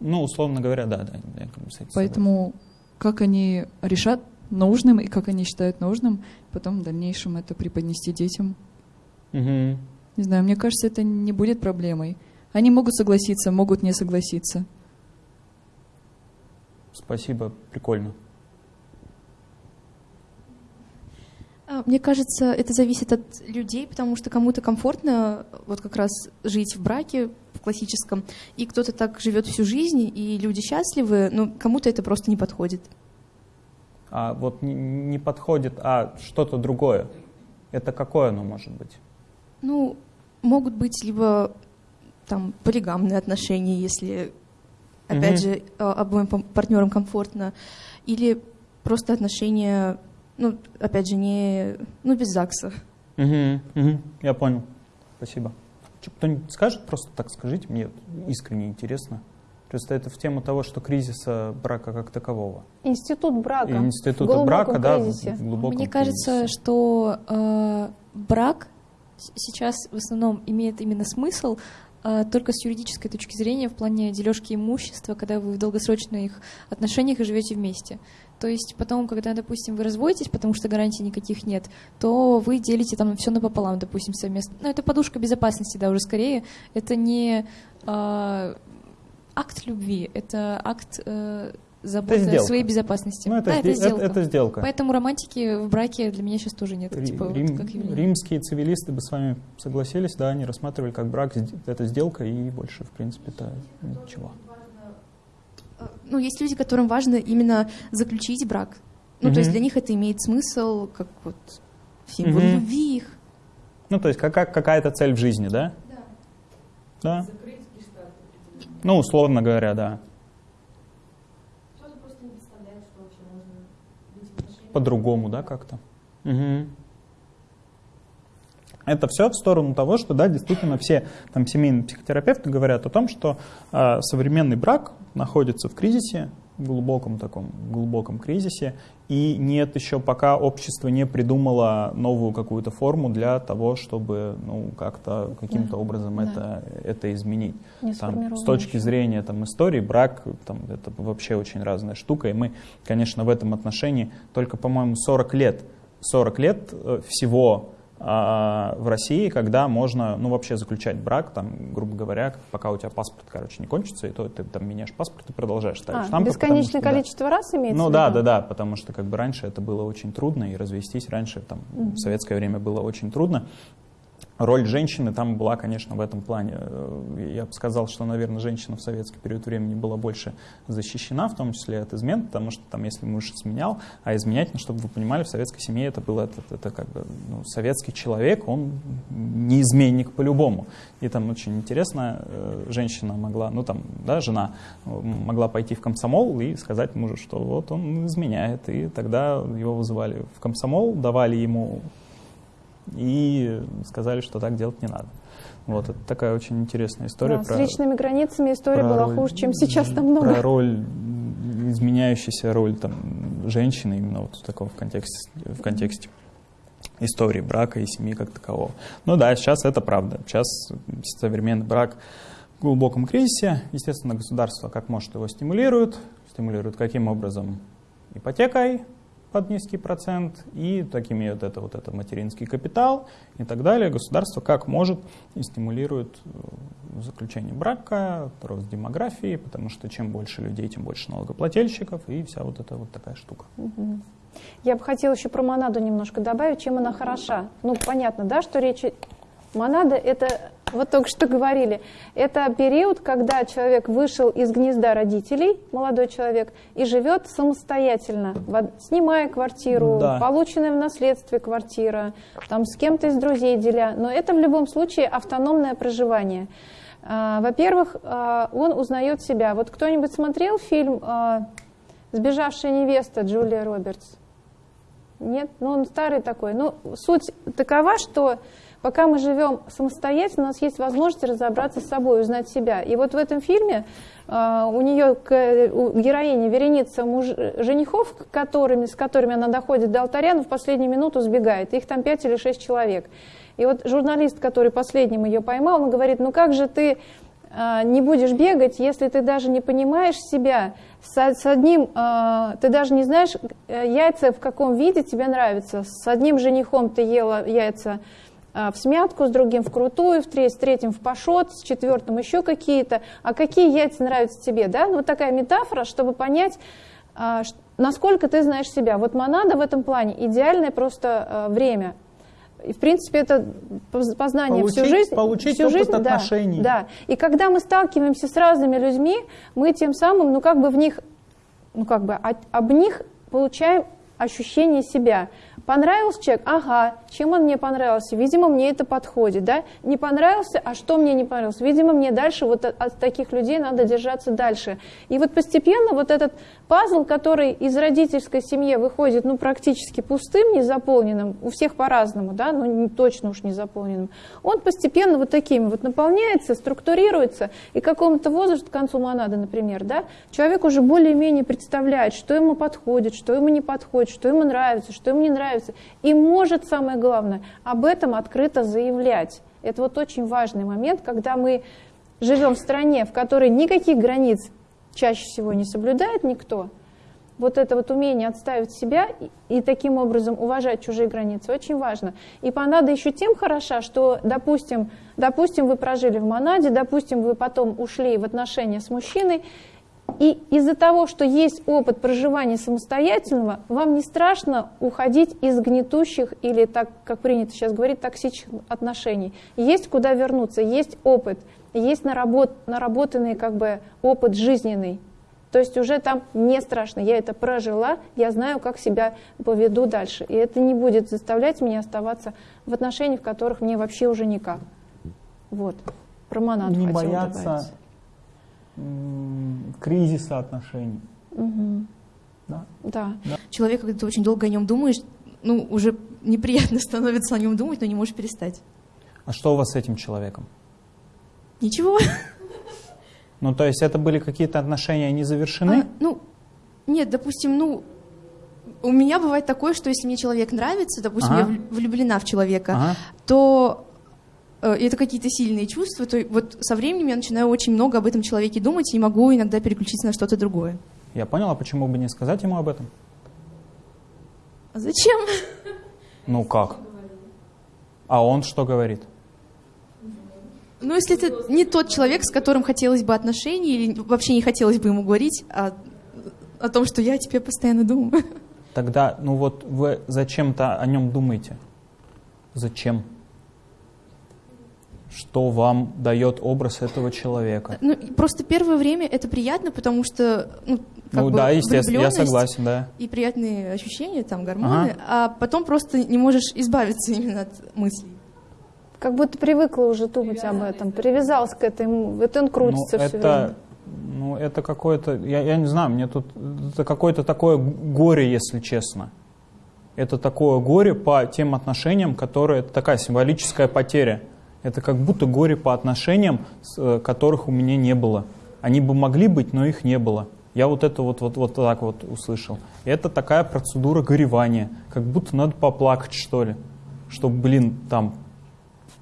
Ну, условно говоря, да, да. я как бы Поэтому как они решат нужным и как они считают нужным, потом в дальнейшем это преподнести детям. Мгм. Не знаю, мне кажется, это не будет проблемой. Они могут согласиться, могут не согласиться. Спасибо, прикольно. А, Мне кажется, это зависит от людей, потому что кому-то комфортно вот как раз жить в браке в классическом, и кто-то так живет всю жизнь, и люди счастливы, но кому-то это просто не подходит. А вот не, подходит, а что-то другое. Это какое оно может быть? Ну, могут быть либо там полигамные отношения, если, опять Мгм. же, а, обоим партнерам комфортно, или просто отношения, ну, опять же, не, ну, без ЗАГСа. Мгм, мгм, я понял. Спасибо. Чё, Кто-нибудь скажет? Просто так скажите, мне искренне интересно. Просто это в тему того, что кризиса брака как такового. Институт брака. И глубоком брака, да, в, кризисе. в глубоком Мне кажется, кризисе. что э, брак сейчас в основном имеет именно смысл только с юридической точки зрения в плане дележки имущества, когда вы в долгосрочных отношениях и живете вместе. То есть потом, когда, допустим, вы разводитесь, потому что гарантий никаких нет, то вы делите там все напополам, допустим, совместно. Ну, это подушка безопасности, да, уже скорее. Это не э, акт любви, это акт э, заботы о сделка. своей безопасности. Ну, это, да, это сделка. это сделка. Поэтому романтики в браке для меня сейчас тоже нет. Ри- типа, вот Рим- как явление. римские цивилисты бы с вами согласились, да, они рассматривали как брак, это сделка, и больше, в принципе, это ничего. Ну, есть люди, которым важно именно заключить брак. Ну, то есть для них это имеет смысл, как вот символ Мгм. любви их. Ну, то есть как, как- какая-то цель в жизни, да? Да. Ну, условно говоря, да. По-другому, да, как-то. Мгм. Это все в сторону того, что, да, действительно, все там семейные психотерапевты говорят о том, что э, современный брак находится в кризисе, глубоком таком, глубоком кризисе, и нет еще пока общество не придумало новую какую-то форму для того, чтобы, ну, как-то, каким-то Да, образом да. это, это изменить. Не Там, с точки зрения там, истории, брак там, это вообще очень разная штука. И мы, конечно, в этом отношении только, по-моему, 40 лет, 40 лет э, всего в России, когда можно, ну, вообще заключать брак, там, грубо говоря, пока у тебя паспорт, короче, не кончится, и то ты там меняешь паспорт и продолжаешь ставить А, штампы. потому бесконечное что, да. количество раз имеется Ну да, да, да, потому что как бы раньше это было очень трудно, и развестись раньше там в советское время было очень трудно. Роль женщины там была, конечно, в этом плане. э, Я бы сказал, что, наверное, женщина в советский период времени была больше защищена, в том числе от измен, потому что там, если муж изменял, а изменять, ну, чтобы вы понимали, в советской семье это было, это, это как бы, ну, советский человек, он не изменник по-любому. И там очень интересно, э, женщина могла, ну там, да, жена э, могла пойти в комсомол и сказать мужу, что вот он изменяет, и тогда его вызывали в комсомол, давали ему и сказали, что так делать не надо. Вот, это такая очень интересная история. Да, с личными границами история про была роль- хуже, чем сейчас намного. Про роль, изменяющаяся роль там, женщины именно вот в таком в контексте, в контексте истории брака и семьи как такового. Ну да, сейчас это правда. Сейчас современный брак в глубоком кризисе. Естественно, государство как может его стимулирует. Стимулирует каким образом? Ипотекой под низкий процент и так имеют это вот это материнский капитал и так далее. Государство как может и стимулирует э, заключение брака, рост демографии, потому что чем больше людей, тем больше налогоплательщиков и вся вот эта вот такая штука. Я бы хотела еще про монаду немножко добавить, чем она хороша. Ну, понятно, да, что речь... Монада — это, вот только что говорили, это период, когда человек вышел из гнезда родителей, молодой человек, и живет самостоятельно, снимая квартиру, да. полученная в наследстве квартира, там с кем-то из друзей деля. Но это в любом случае автономное проживание. А, во-первых, а, он узнает себя. Вот кто-нибудь смотрел фильм а, «Сбежавшая невеста» Джулия Робертс? Нет? Ну, он старый такой. Ну, суть такова, что пока мы живем самостоятельно, у нас есть возможность разобраться с собой, узнать себя. И вот в этом фильме у нее, у героини вереница муж, женихов, которыми, с которыми она доходит до алтаря, но в последнюю минуту сбегает. Их там пять или шесть человек. И вот журналист, который последним ее поймал, он говорит, ну как же ты а, не будешь бегать, если ты даже не понимаешь себя, с, одним, а, ты даже не знаешь, э, яйца в каком виде тебе нравятся. С одним женихом ты ела яйца в смятку, с другим в крутую, в треть, с третьим в пашот, с четвертым еще какие-то. А какие яйца нравятся тебе? Да? Ну, вот такая метафора, чтобы понять, насколько ты знаешь себя. Вот монада в этом плане идеальное просто время – и, в принципе, это познание получить, всю жизнь. Получить всю жизнь, отношений. Да, да. И когда мы сталкиваемся с разными людьми, мы тем самым, ну, как бы в них, ну, как бы об них получаем ощущение себя. Понравился человек? Ага. Чем он мне понравился? Видимо, мне это подходит. Да? Не понравился? А что мне не понравилось? Видимо, мне дальше вот от, от таких людей надо держаться дальше. И вот постепенно вот этот пазл, который из родительской семьи выходит ну, практически пустым, незаполненным, у всех по-разному, да, но не, точно уж не заполненным, он постепенно вот такими вот наполняется, структурируется, и к какому-то возрасту, к концу монады, например, да, человек уже более-менее представляет, что ему подходит, что ему не подходит, что ему нравится, что ему не нравится, нравится. И может, самое главное, об этом открыто заявлять. Это вот очень важный момент, когда мы живем в стране, в которой никаких границ чаще всего не соблюдает никто, вот это вот умение отставить себя и, и таким образом уважать чужие границы очень важно. И Панада еще тем хороша, что, допустим, допустим, вы прожили в Монаде, допустим, вы потом ушли в отношения с мужчиной, и из-за того, что есть опыт проживания самостоятельного, вам не страшно уходить из гнетущих или, так как принято сейчас говорить, токсичных отношений. Есть куда вернуться, есть опыт, есть наработ, наработанный как бы опыт жизненный. То есть уже там не страшно, я это прожила, я знаю, как себя поведу дальше. И это не будет заставлять меня оставаться в отношениях, в которых мне вообще уже никак. Вот. Про монаду Не бояться добавить кризиса отношений. Угу. Да? Да. да. Человек, когда ты очень долго о нем думаешь, ну, уже неприятно (laughs) становится о нем думать, но не можешь перестать. А что у вас с этим человеком? Ничего. Ну, то есть это были какие-то отношения не завершены? А, ну, нет, допустим, ну, у меня бывает такое, что если мне человек нравится, допустим, ага. я влюблена в человека, ага. то и это какие-то сильные чувства, то вот со временем я начинаю очень много об этом человеке думать и могу иногда переключиться на что-то другое. Я понял, а почему бы не сказать ему об этом? А зачем? Ну как? А он что говорит? Ну, если это не тот человек, с которым хотелось бы отношений, или вообще не хотелось бы ему говорить о, о том, что я о тебе постоянно думаю. Тогда, ну вот вы зачем-то о нем думаете? Зачем? Что вам дает образ этого человека? Ну, просто первое время это приятно, потому что ну, как ну бы да, естественно, я согласен, да. И приятные ощущения, там, гормоны, ага. а потом просто не можешь избавиться (laughs) именно от мыслей. Как будто привыкла уже думать об этом, привязалась к этому, это он крутится ну, все это... время. Ну, это какое-то, я, я не знаю, мне тут, это какое-то такое горе, если честно. Это такое горе по тем отношениям, которые, это такая символическая потеря. Это как будто горе по отношениям, э, которых у меня не было. Они бы могли быть, но их не было. Я вот это вот, вот, вот так вот услышал. это такая процедура горевания, как будто надо поплакать, что ли. Что, блин, там,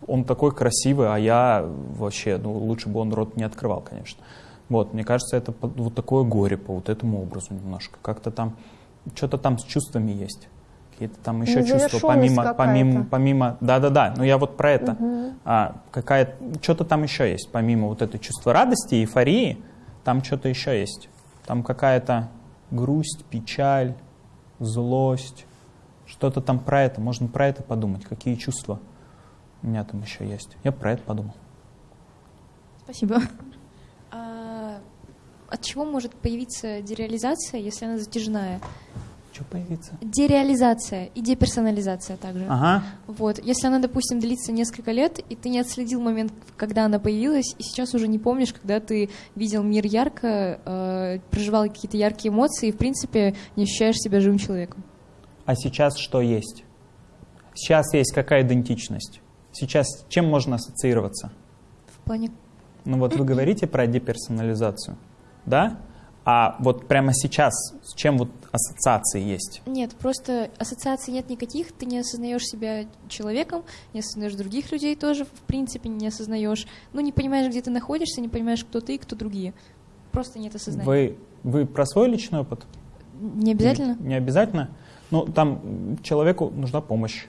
он такой красивый, а я вообще, ну, лучше бы он рот не открывал, конечно. Вот, мне кажется, это вот такое горе по вот этому образу немножко. Как-то там, что-то там с чувствами есть какие-то там еще чувства, помимо, помимо, помимо, да-да-да, но я вот про это, угу. а, какая, что-то там еще есть, помимо вот этой чувства радости, эйфории, там что-то еще есть, там какая-то грусть, печаль, злость, что-то там про это. Можно про это подумать, какие чувства у меня там еще есть. Я про это подумал. Спасибо. А от чего может появиться дереализация, если она затяжная? Что появится? Дереализация и деперсонализация также. Ага. Вот. Если она, допустим, длится несколько лет, и ты не отследил момент, когда она появилась, и сейчас уже не помнишь, когда ты видел мир ярко, э, проживал какие-то яркие эмоции, и, в принципе, не ощущаешь себя живым человеком. А сейчас что есть? Сейчас есть какая идентичность? Сейчас чем можно ассоциироваться? В плане... Ну вот вы (clears throat) говорите про деперсонализацию, да? А вот прямо сейчас с чем вот ассоциации есть? Нет, просто ассоциаций нет никаких, ты не осознаешь себя человеком, не осознаешь других людей тоже, в принципе, не осознаешь. Ну, не понимаешь, где ты находишься, не понимаешь, кто ты и кто другие. Просто нет осознания. Вы, вы про свой личный опыт? Не обязательно? Не, не обязательно. Ну, там человеку нужна помощь.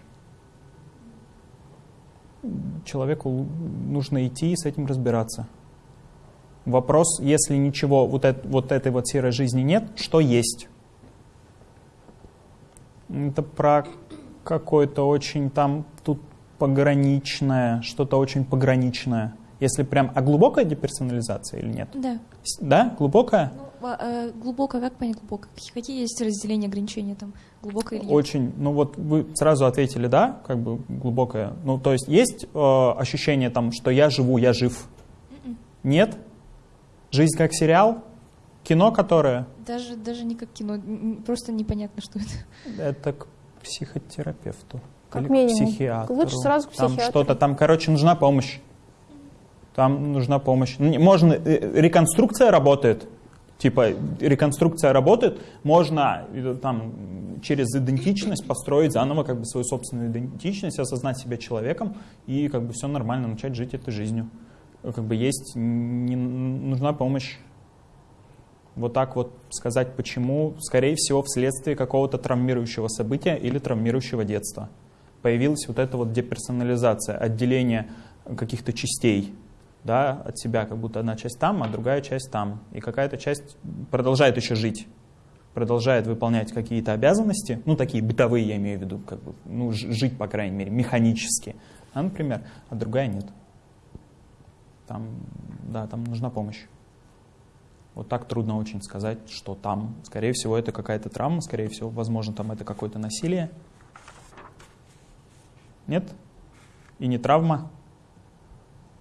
Человеку нужно идти и с этим разбираться. Вопрос, если ничего, вот, это, вот этой вот серой жизни нет, что есть? Это про какое-то очень там тут пограничное, что-то очень пограничное. Если прям, а глубокая деперсонализация или нет? Да. Да, глубокая? Ну, а, э, глубоко, как понять глубоко? Какие- есть разделения, ограничения там? Глубоко или нет? Очень, ну вот вы сразу ответили, да, как бы глубокое. Ну, то есть есть э, ощущение там, что я живу, я жив? Нет? Жизнь как сериал? Кино, которое? Даже, даже не как кино, просто непонятно, что это. Это к психотерапевту. Как или к минимум. психиатру. Лучше сразу к Там психиатру. что-то, там, короче, нужна помощь. Там нужна помощь. Можно, э, реконструкция работает. Типа, реконструкция работает, можно э, там через идентичность построить заново как бы свою собственную идентичность, осознать себя человеком и как бы все нормально, начать жить этой жизнью. Э, Как бы есть, не, нужна помощь. Вот так вот сказать почему, скорее всего, вследствие какого-то травмирующего события или травмирующего детства. Появилась вот эта вот деперсонализация, отделение каких-то частей да, от себя, как будто одна часть там, а другая часть там. И какая-то часть продолжает еще жить, продолжает выполнять какие-то обязанности, ну, такие бытовые, я имею в виду, как бы, ну, жить, по крайней мере, механически, а, например, а другая нет. Там, да, там нужна помощь. Вот так трудно очень сказать, что там. Скорее всего, это какая-то травма, скорее всего, возможно, там это какое-то насилие. Нет? И не травма?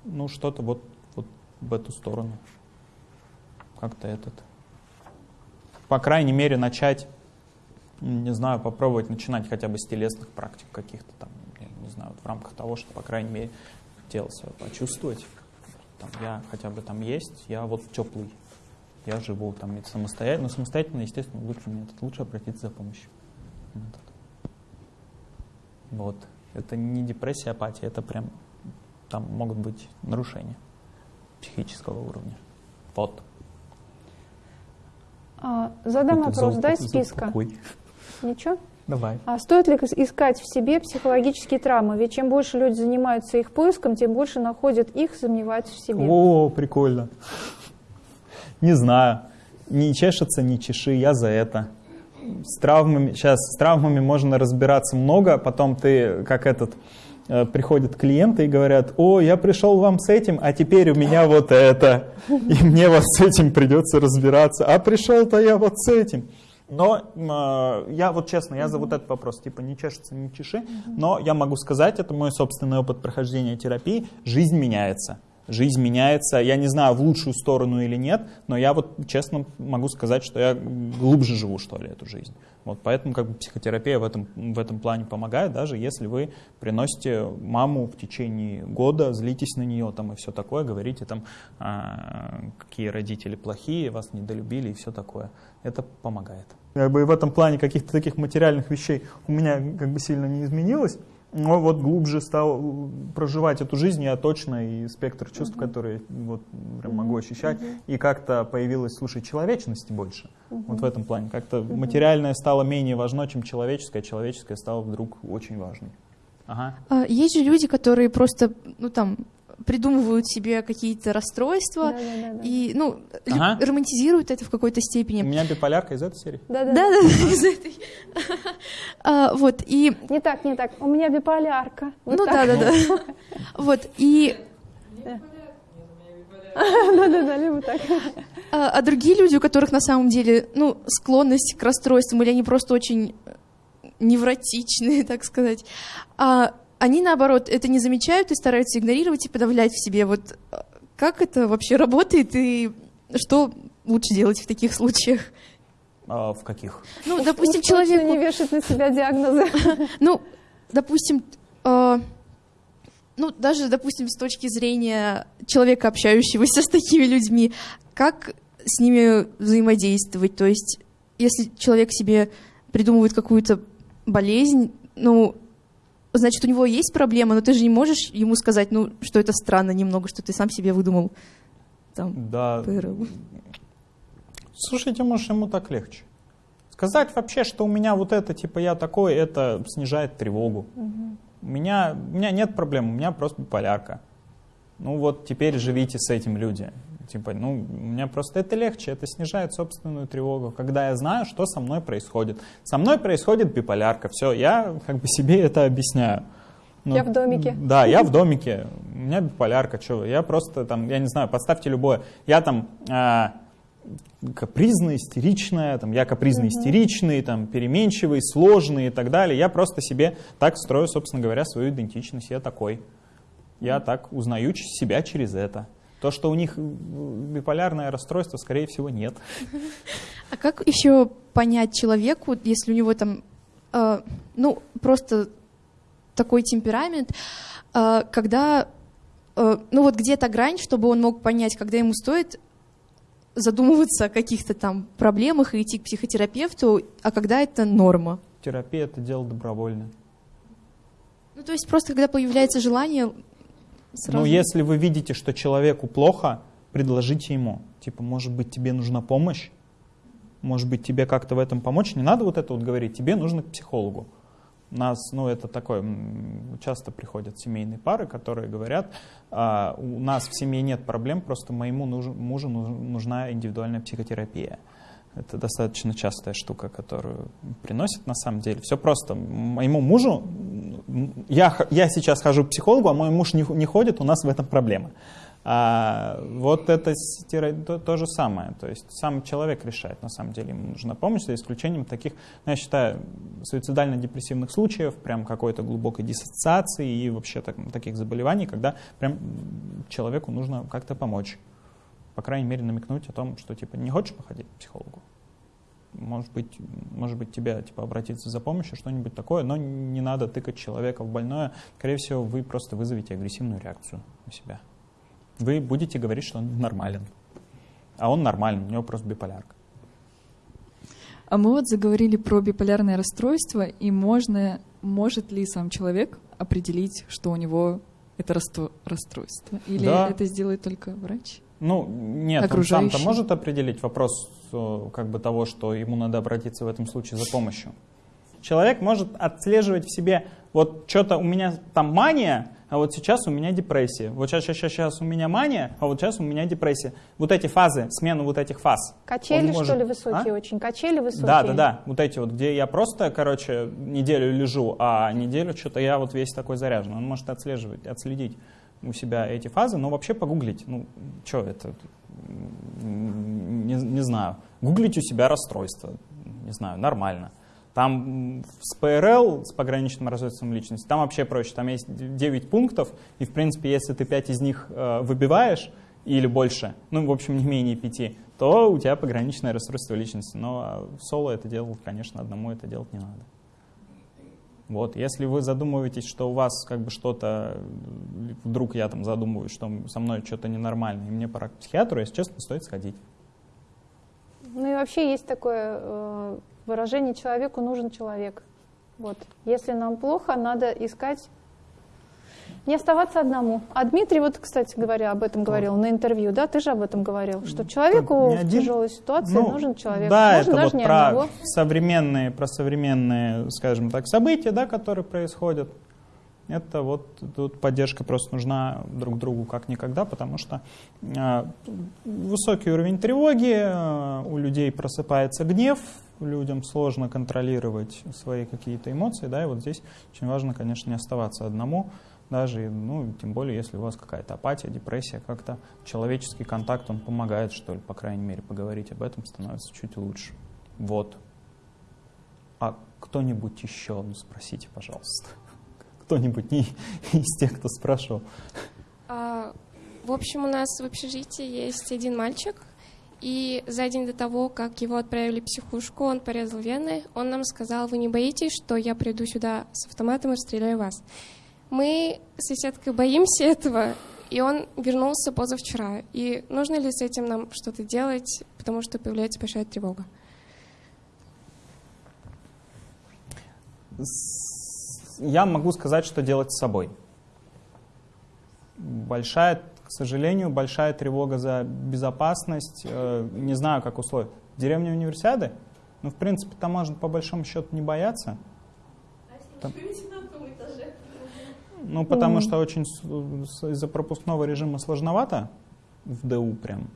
Ну, что-то вот, вот в эту сторону. Как-то этот. По крайней мере, начать, не знаю, попробовать начинать хотя бы с телесных практик каких-то там, я не знаю, вот в рамках того, что, по крайней мере, тело свое почувствовать. Там, я хотя бы там есть, я вот теплый, я живу там и самостоятельно. Но самостоятельно, естественно, лучше метод. Лучше обратиться за помощью. Метод. Вот. Это не депрессия, апатия, это прям там могут быть нарушения психического уровня. Вот. А, задам Это вопрос, за дай за списка. упокой. Ничего? Давай. А стоит ли ис- искать в себе психологические травмы? Ведь чем больше люди занимаются их поиском, тем больше находят их, сомневаются в себе. О, прикольно. Не знаю. Не чешется, не чеши, я за это. С травмами, сейчас с травмами можно разбираться много, а потом ты, как этот, э, приходят клиенты и говорят, о, я пришел вам с этим, а теперь у меня вот это, и мне вот с этим придется разбираться, а пришел-то я вот с этим. Но э, я вот честно, я за вот этот вопрос, типа не чешется, не чеши, но я могу сказать, это мой собственный опыт прохождения терапии, жизнь меняется. Жизнь меняется, я не знаю, в лучшую сторону или нет, но я вот честно могу сказать, что я глубже живу, что ли, эту жизнь. Вот поэтому как бы психотерапия в этом, в этом плане помогает, даже если вы приносите маму в течение года, злитесь на нее там и все такое, говорите там, а, какие родители плохие, вас недолюбили и все такое. Это помогает. Как бы в этом плане каких-то таких материальных вещей у меня как бы сильно не изменилось. Но вот глубже стал проживать эту жизнь я точно, и спектр чувств, которые вот прям могу ощущать, и как-то появилась, слушай, человечности больше. Вот в этом плане. Как-то материальное стало менее важно, чем человеческое, а человеческое стало вдруг очень важным. Ага. А, Есть же люди, которые просто, ну там, придумывают себе какие-то расстройства Да, да, да, да. и, ну, Ага. романтизируют это в какой-то У степени. меня биполярка из этой серии. Да, да. Да, да, из этой. А, Вот, и Не так, не так. У меня биполярка. Вот ну так. да, да, да. (laughs) Вот, и Да, да, да, либо так. а, а другие люди, у которых на самом деле, ну, склонность к расстройствам, или они просто очень невротичные, (laughs) так сказать, а, они, наоборот, это не замечают и стараются игнорировать и подавлять в себе. Вот а, как это вообще работает и что лучше делать в таких случаях? А, в каких? Ну, допустим, человеку... не вешать на себя диагнозы. (laughs) Ну, допустим, э, ну, даже, допустим, с точки зрения человека, общающегося (laughs) с такими людьми, как с ними взаимодействовать? То есть, если человек себе придумывает какую-то болезнь, ну, значит, у него есть проблема, но ты же не можешь ему сказать, ну, что это странно немного, что ты сам себе выдумал там Да. ПРЛ. Слушайте, может, ему так легче. Сказать вообще, что у меня вот это, типа, я такой, это снижает тревогу. У, меня, у меня нет проблем, у меня просто биполярка. Ну вот теперь живите с этим люди. Типа, ну, у меня просто это легче, это снижает собственную тревогу, когда я знаю, что со мной происходит. Со мной происходит биполярка, все, я как бы себе это объясняю. Ну, Я в домике. Да, я в домике, у меня биполярка, что, я просто там, я не знаю, подставьте любое. Я там а, капризная, истеричная, там, я капризный, истеричный, там, переменчивый, сложный и так далее. Я просто себе так строю, собственно говоря, свою идентичность. Я такой. Я так узнаю себя через это. То, что у них биполярное расстройство, скорее всего, нет. А как еще понять человеку, если у него там, э, ну, просто такой темперамент, э, когда, э, ну вот где-то грань, чтобы он мог понять, когда ему стоит задумываться о каких-то там проблемах и идти к психотерапевту, а когда это норма. Терапия — это дело добровольное. Ну, то есть просто когда появляется желание, сразу... Ну, если вы видите, что человеку плохо, предложите ему. Типа, может быть, тебе нужна помощь? Может быть, тебе как-то в этом помочь? Не надо вот это вот говорить. Тебе нужно к психологу. У нас, ну, это такое, часто приходят семейные пары, которые говорят, «А, у нас в семье нет проблем, просто моему нуж- мужу нуж- нужна индивидуальная психотерапия. Это достаточно частая штука, которую приносит на самом деле. Все просто. Моему мужу, я, я сейчас хожу к психологу, а мой муж не, не ходит, у нас в этом проблема. А, вот это то, то же самое. То есть сам человек решает, на самом деле, ему нужна помощь, за исключением таких, ну, я считаю, суицидально-депрессивных случаев, прям какой-то глубокой диссоциации и вообще так- таких заболеваний, когда прям человеку нужно как-то помочь. По крайней мере, намекнуть о том, что типа не хочешь походить к психологу. Может быть, может быть, тебе типа, обратиться за помощью, что-нибудь такое, но не надо тыкать человека в больное. Скорее всего, вы просто вызовете агрессивную реакцию у себя. Вы будете говорить, что он нормален. А он нормальный, у него просто биполярка. А мы вот заговорили про биполярное расстройство, и можно, может ли сам человек определить, что у него это расстройство? Или Да. это сделает только врач? Ну, нет, он сам-то может определить вопрос э, как бы того, что ему надо обратиться в этом случае за помощью. Человек может отслеживать в себе, вот что-то у меня там мания, а вот сейчас у меня депрессия. Вот сейчас, сейчас, сейчас у меня мания, а вот сейчас у меня депрессия. Вот эти фазы, смену вот этих фаз. Качели, может- что ли, высокие А? очень? Качели высокие? Да, да, да. Вот эти вот, где я просто, короче, неделю лежу, а неделю что-то я вот весь такой заряжен. Он может отслеживать, отследить у себя эти фазы, но вообще погуглить. Ну, что это? Не, не знаю. Гуглить у себя расстройство. Не знаю, нормально. Там с ПРЛ, с пограничным расстройством личности, там вообще проще. Там есть 9 пунктов, и, в принципе, если ты 5 из них э, выбиваешь, или больше, ну, в общем, не менее пяти, то у тебя пограничное расстройство личности. Но а, соло это делать, конечно, одному это делать не надо. Вот, если вы задумываетесь, что у вас как бы что-то, вдруг я там задумываюсь, что со мной что-то ненормально, и мне пора к психиатру, если честно, стоит сходить. Ну и вообще есть такое э, выражение «человеку нужен человек». Вот. Если нам плохо, надо искать, не оставаться одному. А Дмитрий, вот, кстати говоря, об этом говорил на интервью, да, ты же об этом говорил, что человеку в один. тяжелой ситуации Ну, нужен человек. Да, Можно это даже вот не про одного. современные, про современные, скажем так, события, да, которые происходят. это вот тут поддержка просто нужна друг другу как никогда, потому что э, высокий уровень тревоги, э, у людей просыпается гнев, людям сложно контролировать свои какие-то эмоции, да, и вот здесь очень важно, конечно, не оставаться одному, даже, ну, тем более, если у вас какая-то апатия, депрессия, как-то человеческий контакт, он помогает, что ли, по крайней мере, поговорить об этом становится чуть лучше. Вот. А кто-нибудь еще, ну, спросите, пожалуйста. (laughs) Кто-нибудь не (laughs) из тех, кто спрашивал. А, в общем, у нас в общежитии есть один мальчик, и за день до того, как его отправили в психушку, он порезал вены. Он нам сказал, вы не боитесь, что я приду сюда с автоматом и расстреляю вас. Мы с соседкой боимся этого, и он вернулся позавчера. И нужно ли с этим нам что-то делать, потому что появляется большая тревога? Я могу сказать, что делать с собой. Большая, к сожалению, большая тревога за безопасность. Э, не знаю, как условия. Деревня универсиады? Ну, в принципе, там можно по большому счету не бояться. Там... Ну, потому что очень из-за пропускного режима сложновато в ДУ прям.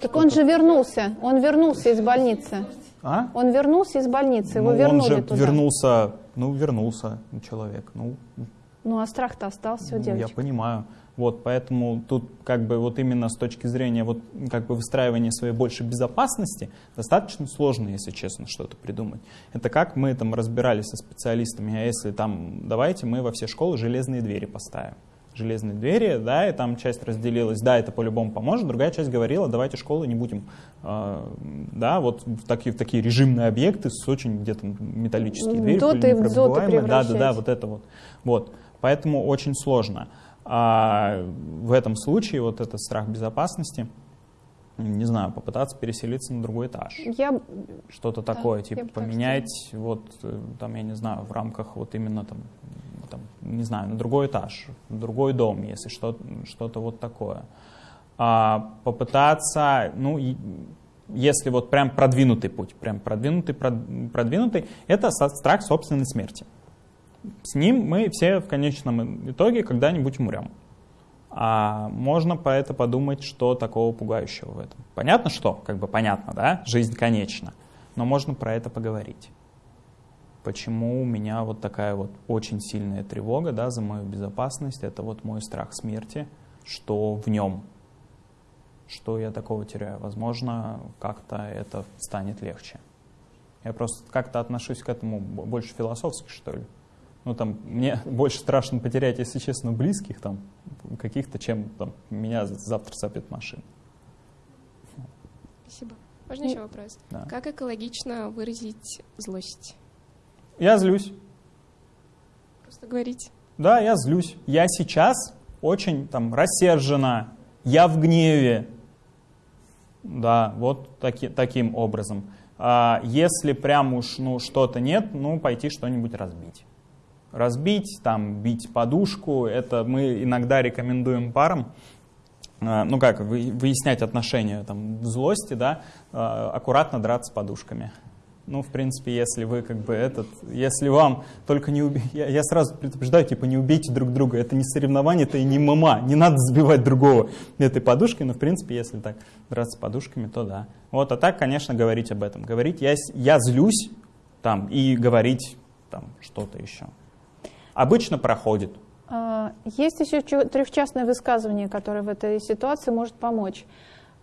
Так он же вернулся, он вернулся из больницы. А? Он вернулся из больницы, его ну, вернули он же туда. вернулся, ну, вернулся человек. Ну, ну а страх-то остался у ну, девочек. Я понимаю. Вот, поэтому тут как бы вот именно с точки зрения вот как бы выстраивания своей больше безопасности достаточно сложно, если честно, что-то придумать. Это как мы там разбирались со специалистами, а если там давайте мы во все школы железные двери поставим. Железные двери, да, и там часть разделилась, да, это по-любому поможет, другая часть говорила, давайте школы не будем, э, да, вот в такие, в такие режимные объекты с очень где-то металлические двери, Доты в да, да, да, вот это вот. Вот, поэтому очень сложно. А в этом случае вот этот страх безопасности, не знаю, попытаться переселиться на другой этаж. Я... Что-то да, такое, типа поменять, вот э, там, я не знаю, в рамках вот именно там, там не знаю, на другой этаж, в другой дом, если что-то что вот такое. А попытаться, ну, если вот прям продвинутый путь, прям продвинутый, продвинутый, это страх собственной смерти с ним мы все в конечном итоге когда-нибудь умрем. А можно по это подумать, что такого пугающего в этом. Понятно, что? Как бы понятно, да? Жизнь конечна. Но можно про это поговорить. Почему у меня вот такая вот очень сильная тревога да, за мою безопасность? Это вот мой страх смерти. Что в нем? Что я такого теряю? Возможно, как-то это станет легче. Я просто как-то отношусь к этому больше философски, что ли. Ну, там, мне (laughs) больше страшно потерять, если честно, близких там, каких-то, чем там, меня завтра сопит машина. Спасибо. Можно еще вопрос? Да. Как экологично выразить злость? Я злюсь. Просто говорить. Да, я злюсь. Я сейчас очень там рассержена, я в гневе. Да, вот таки, таким образом. А если прям уж ну, что-то нет, ну пойти что-нибудь разбить разбить, там, бить подушку. Это мы иногда рекомендуем парам, э, ну как, выяснять отношения там, злости, да, э, аккуратно драться подушками. Ну, в принципе, если вы как бы этот, если вам только не убить, я, я сразу предупреждаю, типа, не убейте друг друга, это не соревнование, это и не мама, не надо сбивать другого этой подушкой, но, в принципе, если так драться подушками, то да. Вот, а так, конечно, говорить об этом. Говорить, я, я злюсь, там, и говорить там что-то еще обычно проходит. А, есть еще трехчастное высказывание, которое в этой ситуации может помочь.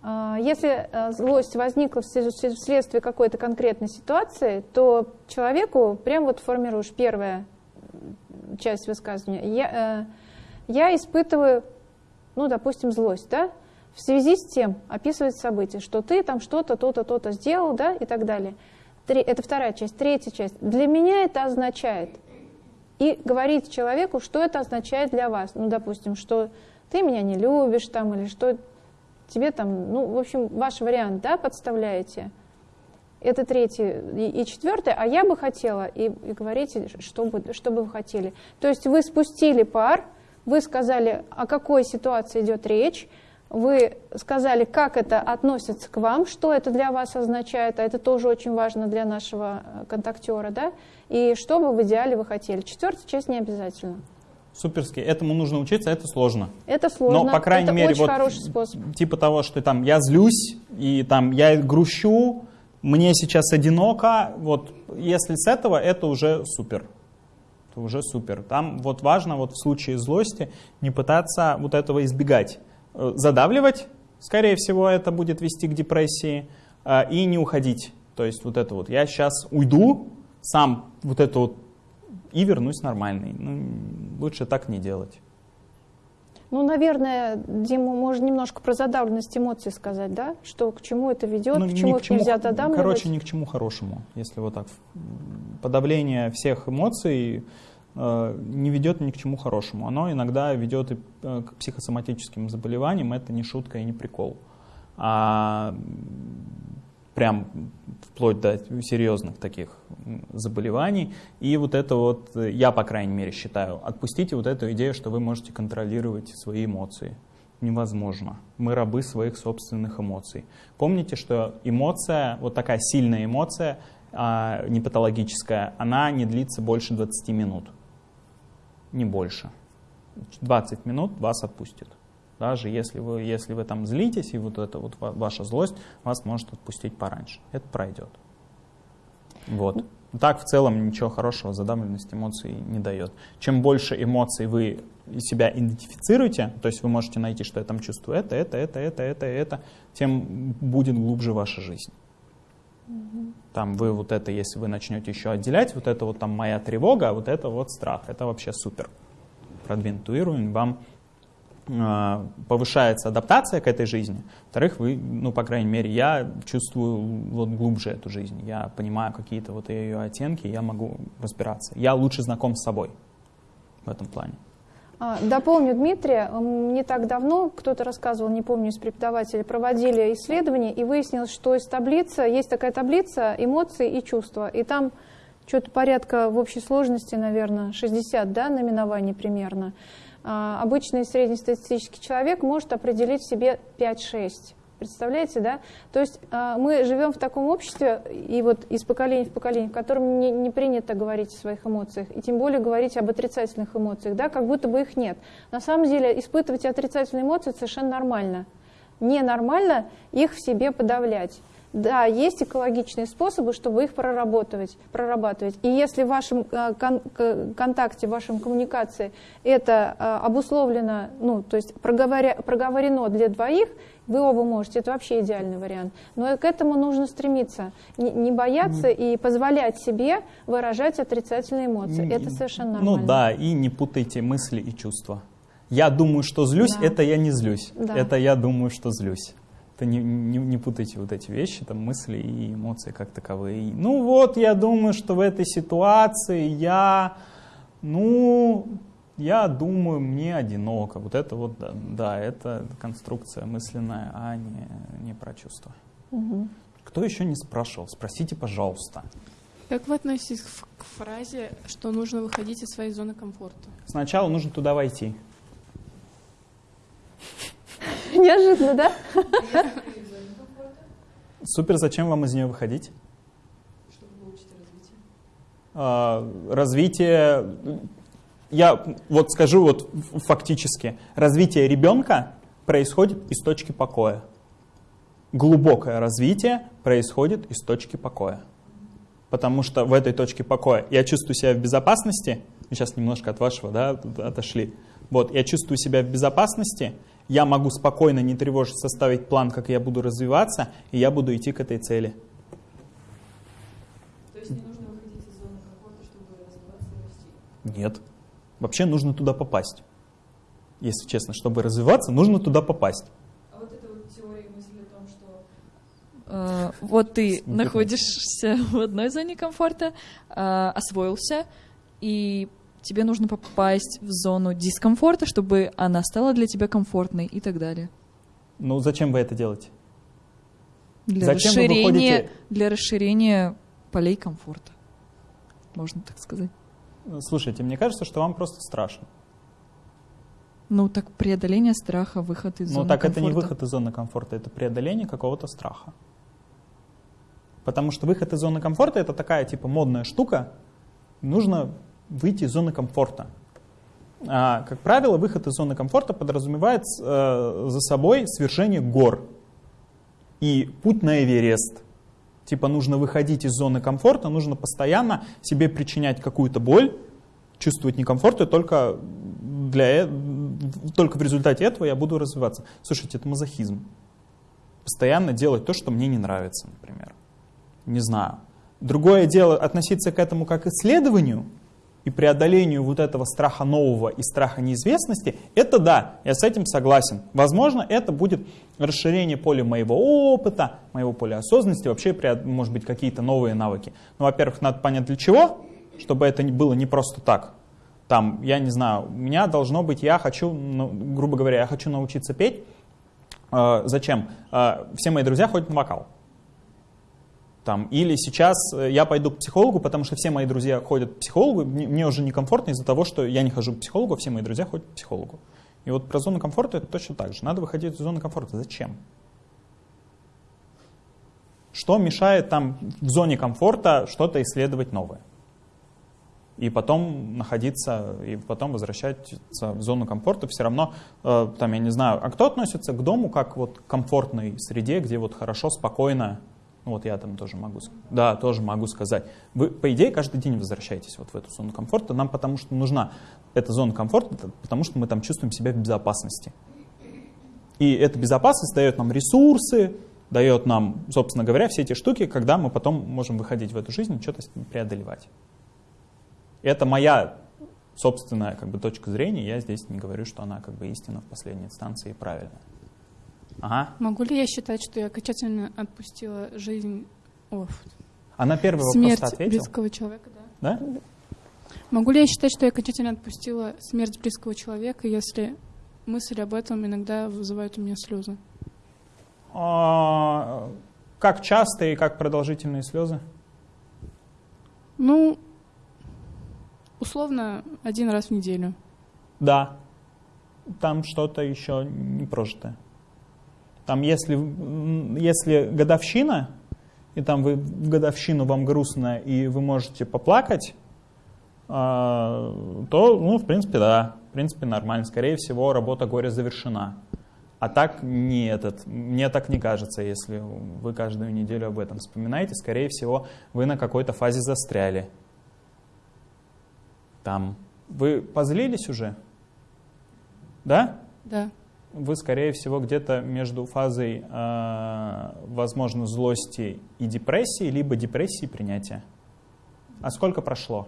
А, если э, злость возникла вследствие какой-то конкретной ситуации, то человеку прям вот формируешь первая часть высказывания. Я, э, я испытываю, ну, допустим, злость, да, в связи с тем описывать события, что ты там что-то, то-то, то-то сделал, да, и так далее. Это вторая часть. Третья часть. Для меня это означает – и говорить человеку, что это означает для вас. Ну, допустим, что ты меня не любишь там, или что тебе там, ну, в общем, ваш вариант, да, подставляете. Это третий. И, и четвертый, а я бы хотела, и, и говорите, что бы, что бы вы хотели. То есть вы спустили пар, вы сказали, о какой ситуации идет речь, вы сказали, как это относится к вам, что это для вас означает, а это тоже очень важно для нашего э, контактера, да, и что бы в идеале вы хотели. Четвертая часть не обязательно. суперски. Этому нужно учиться, это сложно. Это сложно. Но, по крайней это мере, очень вот хороший способ. типа того, что там я злюсь, и там я грущу, мне сейчас одиноко, вот если с этого, это уже супер. Это уже супер. Там вот важно вот в случае злости не пытаться вот этого избегать. Э, Задавливать, скорее всего, это будет вести к депрессии, э, и не уходить. То есть вот это вот, я сейчас уйду, сам вот это вот, и вернусь нормальный. Ну, лучше так не делать. Ну, наверное, Дима, можно немножко про задавленность эмоций сказать, да? Что к чему это ведет, Ну, к чему к чему- нельзя додавливать. Короче, ни к чему хорошему, если вот так. Подавление всех эмоций э, не ведет ни к чему хорошему. Оно иногда ведет и э, к психосоматическим заболеваниям, это не шутка и не прикол. А прям вплоть до серьезных таких заболеваний. И вот это вот, я, по крайней мере, считаю, отпустите вот эту идею, что вы можете контролировать свои эмоции. Невозможно. Мы рабы своих собственных эмоций. Помните, что эмоция, вот такая сильная эмоция, а, не патологическая, она не длится больше 20 минут. Не больше. 20 минут вас отпустит. Даже если вы, если вы там злитесь, и вот эта вот ва- ваша злость вас может отпустить пораньше. Это пройдет. Вот. Так в целом ничего хорошего задавленность эмоций не дает. Чем больше эмоций вы себя идентифицируете, то есть вы можете найти, что я там чувствую это, это, это, это, это, это, тем будет глубже ваша жизнь. Там вы вот это, если вы начнете еще отделять, вот это вот там моя тревога, а вот это вот страх, это вообще супер. Продвинутый вам повышается адаптация к этой жизни. Во-вторых, вы, ну, по крайней мере, я чувствую вот глубже эту жизнь. Я понимаю какие-то вот ее оттенки, я могу разбираться. Я лучше знаком с собой в этом плане. А, Дополню Дмитрия. М, Не так давно кто-то рассказывал, не помню, из преподавателей, проводили исследование, и выяснилось, что из таблицы, есть такая таблица эмоций и чувства, и там что-то порядка в общей сложности, наверное, 60 да, наименований примерно. А, Обычный среднестатистический человек может определить в себе 5-6. Представляете, да? То есть а, мы живем в таком обществе, и вот из поколения в поколение, в котором не, не принято говорить о своих эмоциях, и тем более говорить об отрицательных эмоциях, да, как будто бы их нет. На самом деле испытывать отрицательные эмоции совершенно нормально. Ненормально их в себе подавлять. Да, есть экологичные способы, чтобы их проработать, прорабатывать. И если в вашем э, кон- контакте, в вашем коммуникации это э, обусловлено, ну, то есть проговоря- проговорено для двоих, вы оба можете, это вообще идеальный вариант. Но к этому нужно стремиться, не, не бояться и позволять себе выражать отрицательные эмоции. Не- Это совершенно нормально. Ну да, и не путайте мысли и чувства. Я думаю, что злюсь, Да. это я не злюсь. Да. Это я думаю, что злюсь. Это не, не, не путайте вот эти вещи, там мысли и эмоции как таковые. Ну вот, я думаю, что в этой ситуации я, ну, я думаю, мне одиноко. Вот это вот, да, да, это конструкция мысленная, а не, не про чувства. Мгм. Кто еще не спрашивал? Спросите, пожалуйста. Как вы относитесь к фразе, что нужно выходить из своей зоны комфорта? Сначала нужно туда войти. Неожиданно, да? Супер, зачем вам из нее выходить? А, развитие, я вот скажу вот фактически, развитие ребенка происходит из точки покоя. Глубокое развитие происходит из точки покоя. Потому что в этой точке покоя я чувствую себя в безопасности, мы сейчас немножко от вашего да, отошли, вот, я чувствую себя в безопасности, я могу спокойно, не тревожить, составить план, как я буду развиваться, и я буду идти к этой цели. Нет. Вообще нужно туда попасть. Если честно, чтобы развиваться, нужно туда попасть. Э, Вот ты находишься (laughs) в одной зоне комфорта, э, освоился, и тебе нужно попасть в зону дискомфорта, чтобы она стала для тебя комфортной и так далее. Ну, зачем вы это делаете? Для Зачем вы расширения, выходите- для расширения полей комфорта, можно так сказать. Слушайте, мне кажется, что вам просто страшно. Ну, так преодоление страха, выход из Ну, зоны так комфорта. это не выход из зоны комфорта, это преодоление какого-то страха. Потому что выход из зоны комфорта это такая типа модная штука. Нужно выйти из зоны комфорта. А, как правило, выход из зоны комфорта подразумевает э, за собой свершение гор и путь на Эверест. Типа нужно выходить из зоны комфорта, нужно постоянно себе причинять какую-то боль, чувствовать некомфорт, и только, для, э, только в результате этого я буду развиваться. Слушайте, это мазохизм. Постоянно делать то, что мне не нравится, например. Не знаю. Другое дело относиться к этому как к исследованию и преодолению вот этого страха нового и страха неизвестности, это да, я с этим согласен. Возможно, это будет расширение поля моего опыта, моего поля осознанности, вообще, может быть, какие-то новые навыки. Но, во-первых, надо понять для чего, чтобы это было не просто так. Там, я не знаю, у меня должно быть, я хочу, ну, грубо говоря, я хочу научиться петь. Э, зачем? Э, все мои друзья ходят на вокал. Там, или сейчас э, я пойду к психологу, потому что все мои друзья ходят к психологу, мне уже некомфортно из-за того, что я не хожу к психологу, а все мои друзья ходят к психологу. И вот про зону комфорта это точно так же. Надо выходить из зоны комфорта. Зачем? Что мешает там в зоне комфорта что-то исследовать новое? И потом находиться, и потом возвращаться в зону комфорта все равно, э, там, я не знаю, а кто относится к дому как вот к комфортной среде, где вот хорошо, спокойно, ну, вот я там тоже могу, да, тоже могу сказать. Вы, по идее, каждый день возвращаетесь вот в эту зону комфорта. Нам потому что нужна эта зона комфорта, потому что мы там чувствуем себя в безопасности. И эта безопасность дает нам ресурсы, дает нам, собственно говоря, все эти штуки, когда мы потом можем выходить в эту жизнь и что-то преодолевать. Это моя собственная как бы, точка зрения, я здесь не говорю, что она как бы истина в последней инстанции и правильная. Ага. Могу ли я считать, что я окончательно отпустила жизнь... О, а на первый смерть вопрос близкого человека, да? Да? Могу ли я считать, что я окончательно отпустила смерть близкого человека, если мысль об этом иногда вызывает у меня слезы? А, как часто и как продолжительные слезы? Ну, условно, один раз в неделю. Да. Там что-то еще не прожитое. Там если, если годовщина, и там вы в годовщину вам грустно, и вы можете поплакать, а, то, ну, в принципе, да, в принципе, нормально. Скорее всего, работа горя завершена. А так не этот, мне так не кажется, если вы каждую неделю об этом вспоминаете. Скорее всего, вы на какой-то фазе застряли. Там. Вы позлились уже? Да? Да вы, скорее всего, где-то между фазой, э, возможно, злости и депрессии, либо депрессии и принятия. А сколько прошло?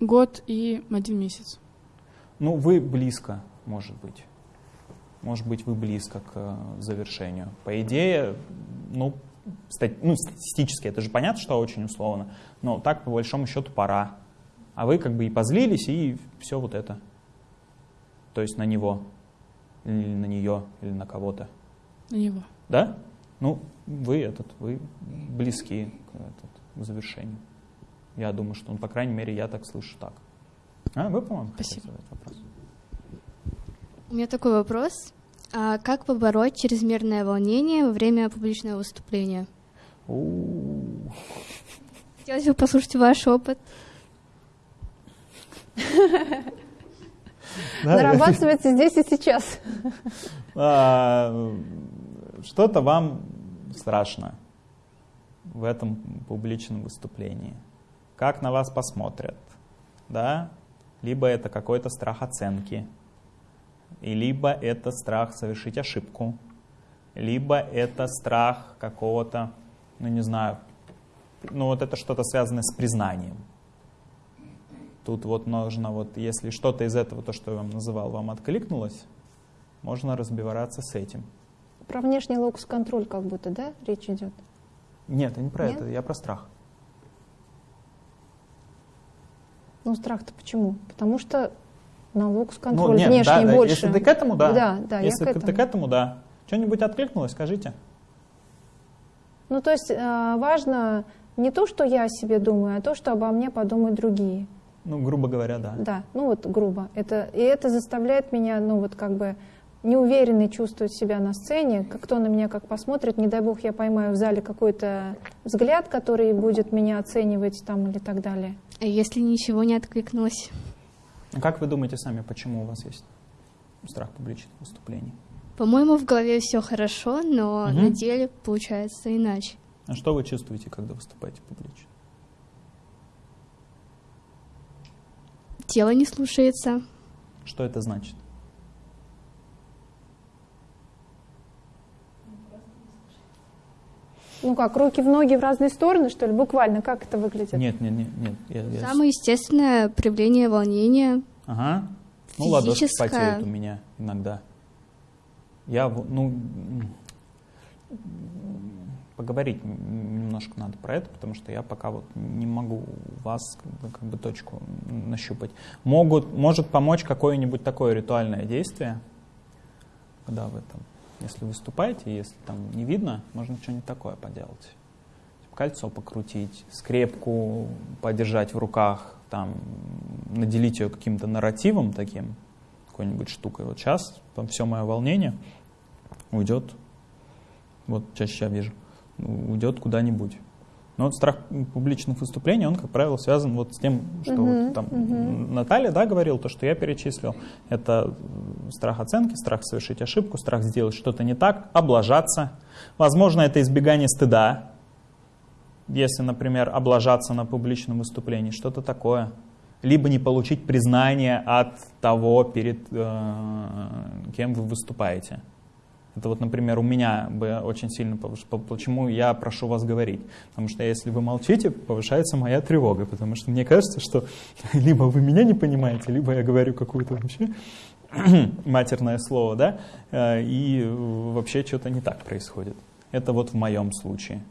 Год и один месяц. Ну, вы близко, может быть. Может быть, вы близко к э, завершению. По идее, ну, стати ну, статистически, это же понятно, что очень условно, но так, по большому счету, пора. А вы как бы и позлились, и все вот это. То есть на него, или на нее, или на кого-то. На него. Да? Ну, вы этот, вы близки к, этот, к завершению. Я думаю, что, ну, по крайней мере, я так слышу так. А, вы, по-моему, Спасибо. вопрос? У меня такой вопрос. А как побороть чрезмерное волнение во время публичного выступления? У-у-у. Хотелось бы послушать ваш опыт. (laughs) Нарабатывается здесь и сейчас. А, что-то вам страшно в этом публичном выступлении. Как на вас посмотрят, да? Либо это какой-то страх оценки, и либо это страх совершить ошибку, либо это страх какого-то, ну не знаю, ну вот это что-то связанное с признанием. Тут вот нужно, вот, если что-то из этого, то, что я вам называл, вам откликнулось, можно разбираться с этим. Про внешний локус-контроль как будто, да, речь идет? Нет, не про Нет? это, я про страх. Ну, страх-то почему? Потому что на локус-контроль ну, нет, внешний да, больше. Если ты к этому, да. Да, да, если я к ты этому. к этому, да. Что-нибудь откликнулось, скажите. Ну, то есть э, важно не то, что я о себе думаю, а то, что обо мне подумают другие. Ну, грубо говоря, да. Да, ну вот грубо. Это, и это заставляет меня, ну вот как бы неуверенной чувствовать себя на сцене, как кто на меня как посмотрит, не дай бог я поймаю в зале какой-то взгляд, который будет меня оценивать там или так далее. А если ничего не откликнулось? А Как вы думаете сами, почему у вас есть страх публичных выступлений? По-моему, в голове все хорошо, но Мгм. на деле получается иначе. А что вы чувствуете, когда выступаете публично? Тело не слушается. Что это значит? Ну как, руки в ноги в разные стороны, что ли? Буквально, как это выглядит? Нет, нет, нет, нет. я- я- Самое естественное проявление волнения. Ага. Ну, ладошки Физическое. потеют у меня иногда. Я, ну, поговорить немножко надо про это, потому что я пока вот не могу вас как бы, как бы точку нащупать. Могут, может помочь какое-нибудь такое ритуальное действие, когда вы там, если выступаете, если там не видно, можно что-нибудь такое поделать. Типа Кольцо покрутить, скрепку подержать в руках, там, наделить ее каким-то нарративом таким, какой-нибудь штукой. Вот сейчас там все мое волнение уйдет, вот чаще я вижу, уйдет куда-нибудь. Но вот страх публичных выступлений, он, как правило, связан вот с тем, что Мгм, вот там мгм. Наталья, да, говорил, то, что я перечислил. Это страх оценки, страх совершить ошибку, страх сделать что-то не так, облажаться. Возможно, это избегание стыда, если, например, облажаться на публичном выступлении, что-то такое. Либо не получить признание от того, перед э, кем вы выступаете. Это вот, например, у меня бы очень сильно Почему я прошу вас говорить? Потому что если вы молчите, повышается моя тревога, потому что мне кажется, что (laughs) либо вы меня не понимаете, либо я говорю какую-то вообще (clears throat) матерное слово, да, э, и вообще что-то не так происходит. Это вот в моем случае.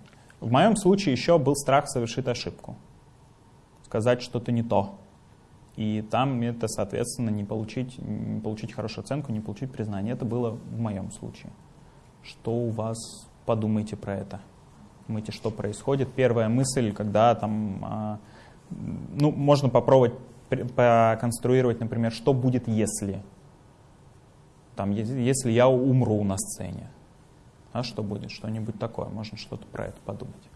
В моем случае еще был страх совершить ошибку, сказать что-то не то. И там это, соответственно, не получить, не получить хорошую оценку, не получить признание. Это было в моем случае. Что у вас, подумайте про это. Думаете, что происходит. Первая мысль, когда там, а, ну, можно попробовать пр- поконструировать, например, что будет, если. Там, если я умру на сцене. А что будет? Что-нибудь такое. Можно что-то про это подумать.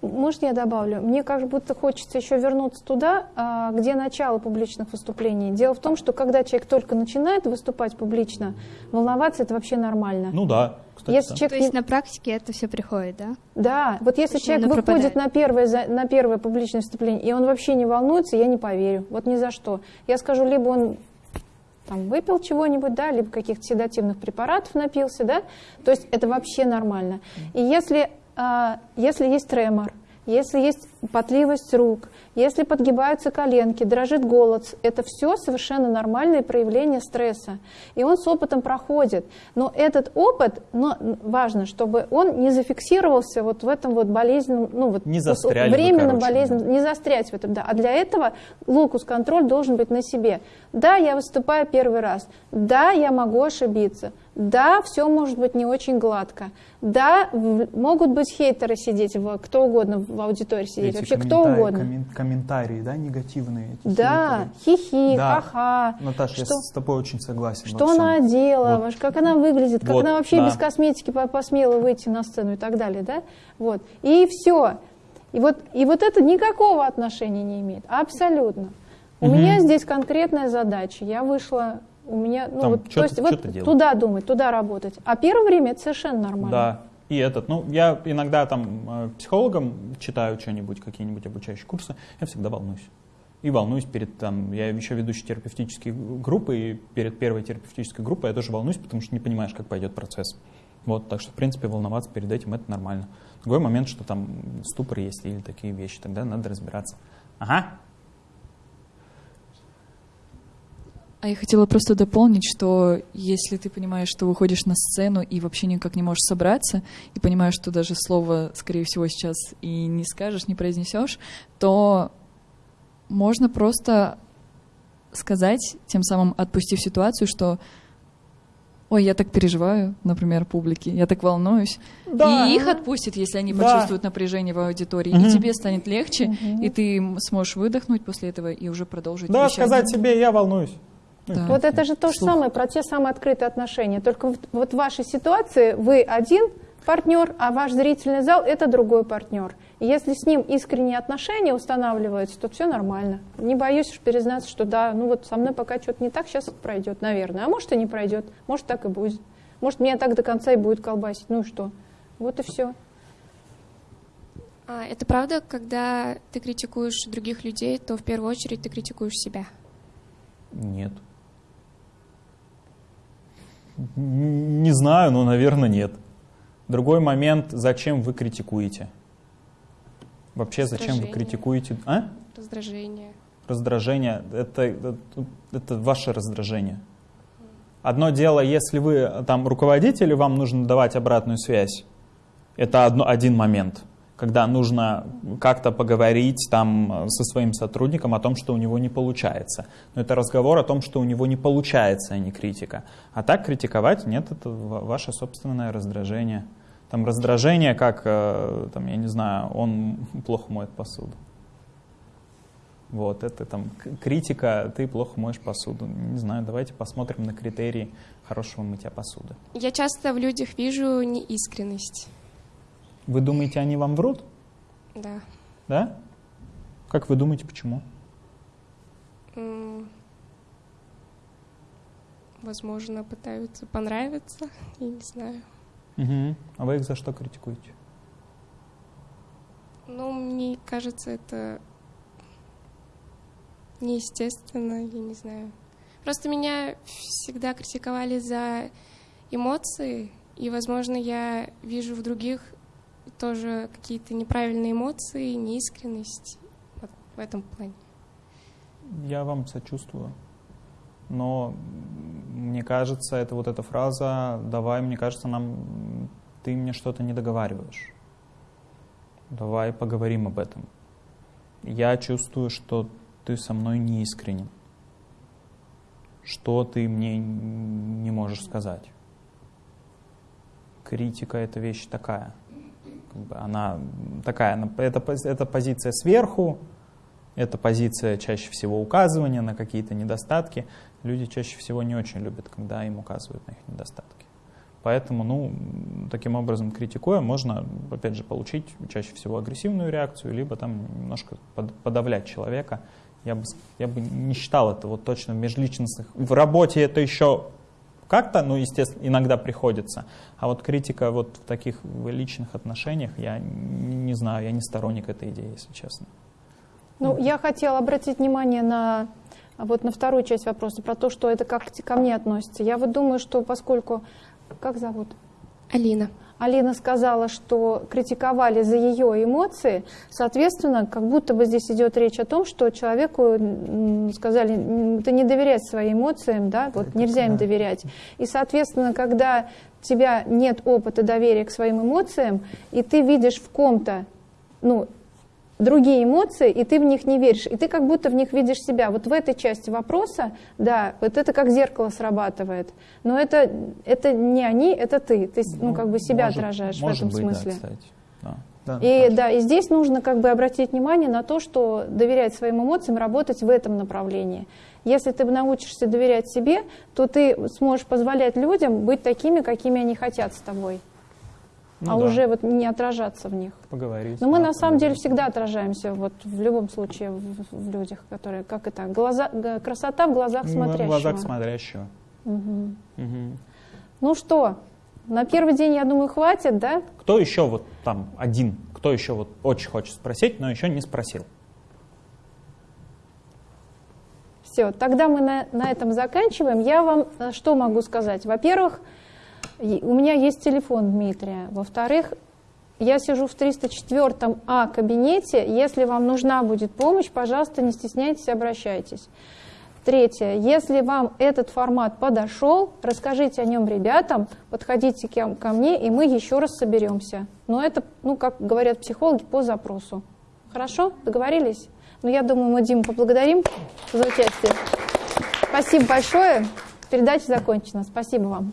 Может, я добавлю? Мне как будто хочется еще вернуться туда, а, где начало публичных выступлений. Дело в том, что когда человек только начинает выступать публично, волноваться это вообще нормально. Ну да, кстати. Если да. человек То есть на практике это все приходит, да? Да, вот если человек выходит пропадает. на первое, на первое публичное выступление, и он вообще не волнуется, я не поверю. Вот ни за что. Я скажу, либо он там, выпил чего-нибудь, да, либо каких-то седативных препаратов напился, да, то есть это вообще нормально. И если, если есть тремор, если есть потливость рук, если подгибаются коленки, дрожит голос, это все совершенно нормальные проявления стресса. И он с опытом проходит. Но этот опыт, но важно, чтобы он не зафиксировался вот в этом вот болезненном, ну вот Не застряли временно короче, болезненном, не застрять в этом, да. А для этого локус-контроль должен быть на себе. Да, я выступаю первый раз. Да, я могу ошибиться. Да, все может быть не очень гладко. Да, могут быть хейтеры сидеть, в, кто угодно в аудитории сидеть, Эти вообще кто комментарии- угодно. коммен- комментарии, да, негативные. эти Да, хихи, Да. ха-ха. Наташа, я Что- с тобой очень согласен. Что она одела, Вот. как она выглядит, как Вот, она вообще да. без косметики по- посмела выйти на сцену и так далее, да? Вот. И все. И вот, и вот это никакого отношения не имеет. Абсолютно. У Мгм. меня здесь конкретная задача. Я вышла, у меня, ну Там вот, то есть вот туда думать, туда работать. А первое время это совершенно нормально. Да. И этот, ну, я иногда там э, психологом читаю что-нибудь, какие-нибудь обучающие курсы, я всегда волнуюсь. И волнуюсь перед там, я еще ведущий терапевтические группы, и перед первой терапевтической группой я тоже волнуюсь, потому что не понимаешь, как пойдет процесс. Вот, так что, в принципе, волноваться перед этим это нормально. Другой момент, что там ступор есть или такие вещи, тогда надо разбираться. Ага, А я хотела просто дополнить, что если ты понимаешь, что выходишь на сцену и вообще никак не можешь собраться, и понимаешь, что даже слово, скорее всего, сейчас и не скажешь, не произнесешь, то можно просто сказать, тем самым отпустив ситуацию, что ой, я так переживаю, например, публике, я так волнуюсь. Да. И их отпустит, если они Да. почувствуют напряжение в аудитории. Мгм. И тебе станет легче, Мгм. и ты сможешь выдохнуть после этого и уже продолжить да, вещание. сказать себе, я волнуюсь. Да. Вот это же то же Слух. самое про те самые открытые отношения. Только вот, вот в вашей ситуации вы один, партнер, а ваш зрительный зал – это другой партнер. И если с ним искренние отношения устанавливаются, то все нормально. Не боюсь уж признаться, что да, ну вот со мной пока что-то не так, сейчас это пройдет, наверное. А может и не пройдет, может так и будет. Может меня так до конца и будет колбасить, ну и что? Вот и все. А, это правда, когда ты критикуешь других людей, то в первую очередь ты критикуешь себя? Нет. Не знаю, но, наверное, нет. Другой момент, зачем вы критикуете? Вообще, зачем вы критикуете? А? Раздражение. Раздражение это, это, это ваше раздражение. Одно дело, если вы там руководитель, и вам нужно давать обратную связь. Это одно, один момент когда нужно как-то поговорить там со своим сотрудником о том, что у него не получается. Но это разговор о том, что у него не получается, а не критика. А так критиковать, нет, это ваше собственное раздражение. Там раздражение, как, э, там, я не знаю, он (laughs) плохо моет посуду. Вот, это там критика, ты плохо моешь посуду. Не знаю, давайте посмотрим на критерии хорошего мытья посуды. Я часто в людях вижу неискренность. Вы думаете, они вам врут? Да. Да? Как вы думаете, почему? Возможно, пытаются понравиться, я не знаю. Угу. А вы их за что критикуете? Ну, мне кажется, это неестественно, я не знаю. Просто меня всегда критиковали за эмоции, и, возможно, я вижу в других тоже какие-то неправильные эмоции, неискренность вот в этом плане. Я вам сочувствую. Но мне кажется, это вот эта фраза «давай, мне кажется, нам ты мне что-то не договариваешь. Давай поговорим об этом. Я чувствую, что ты со мной не искренен. Что ты мне не можешь сказать? Критика — это вещь такая — она такая, это, это позиция сверху, это позиция чаще всего указывания на какие-то недостатки. Люди чаще всего не очень любят, когда им указывают на их недостатки. Поэтому, ну, таким образом, критикуя, можно, опять же, получить чаще всего агрессивную реакцию, либо там немножко подавлять человека. Я бы, я бы не считал это вот точно в межличностных. В работе это еще как-то, ну, естественно, иногда приходится. А вот критика вот в таких личных отношениях, я не знаю, я не сторонник этой идеи, если честно. Ну, ну. я хотела обратить внимание на вот на вторую часть вопроса, про то, что это как ко мне относится. Я вот думаю, что поскольку... Как зовут? Алина. Алина сказала, что критиковали за ее эмоции, соответственно, как будто бы здесь идет речь о том, что человеку сказали, ты не доверять своим эмоциям, да, вот Это нельзя да. им доверять. И, соответственно, когда у тебя нет опыта доверия к своим эмоциям, и ты видишь в ком-то ну, другие эмоции, и ты в них не веришь, и ты как будто в них видишь себя. Вот в этой части вопроса, да, вот это как зеркало срабатывает. Но это, это не они, это ты. Ты ну, как бы себя может, отражаешь может в этом быть, смысле. Да, кстати. Да. Да, и, да, и здесь нужно как бы обратить внимание на то, что доверять своим эмоциям, работать в этом направлении. Если ты научишься доверять себе, то ты сможешь позволять людям быть такими, какими они хотят с тобой ну, а да. уже вот не отражаться в них. Поговорить. Но мы на самом деле всегда отражаемся вот в любом случае в, в людях, которые, как это, глаза, красота в глазах ну, смотрящего. В глазах смотрящего. Угу. Угу. Ну что, на первый день, я думаю, хватит, да? Кто еще вот там один, кто еще вот очень хочет спросить, но еще не спросил? Все, тогда мы на, на этом заканчиваем. Я вам э, что могу сказать? Во-первых, у меня есть телефон Дмитрия. Во-вторых, я сижу в 304 А кабинете. Если вам нужна будет помощь, пожалуйста, не стесняйтесь, обращайтесь. Третье. Если вам этот формат подошел, расскажите о нем ребятам, подходите ко мне, и мы еще раз соберемся. Но это, ну, как говорят психологи, по запросу. Хорошо? Договорились? Ну, я думаю, мы Диму поблагодарим за участие. Спасибо большое. Передача закончена. Спасибо вам.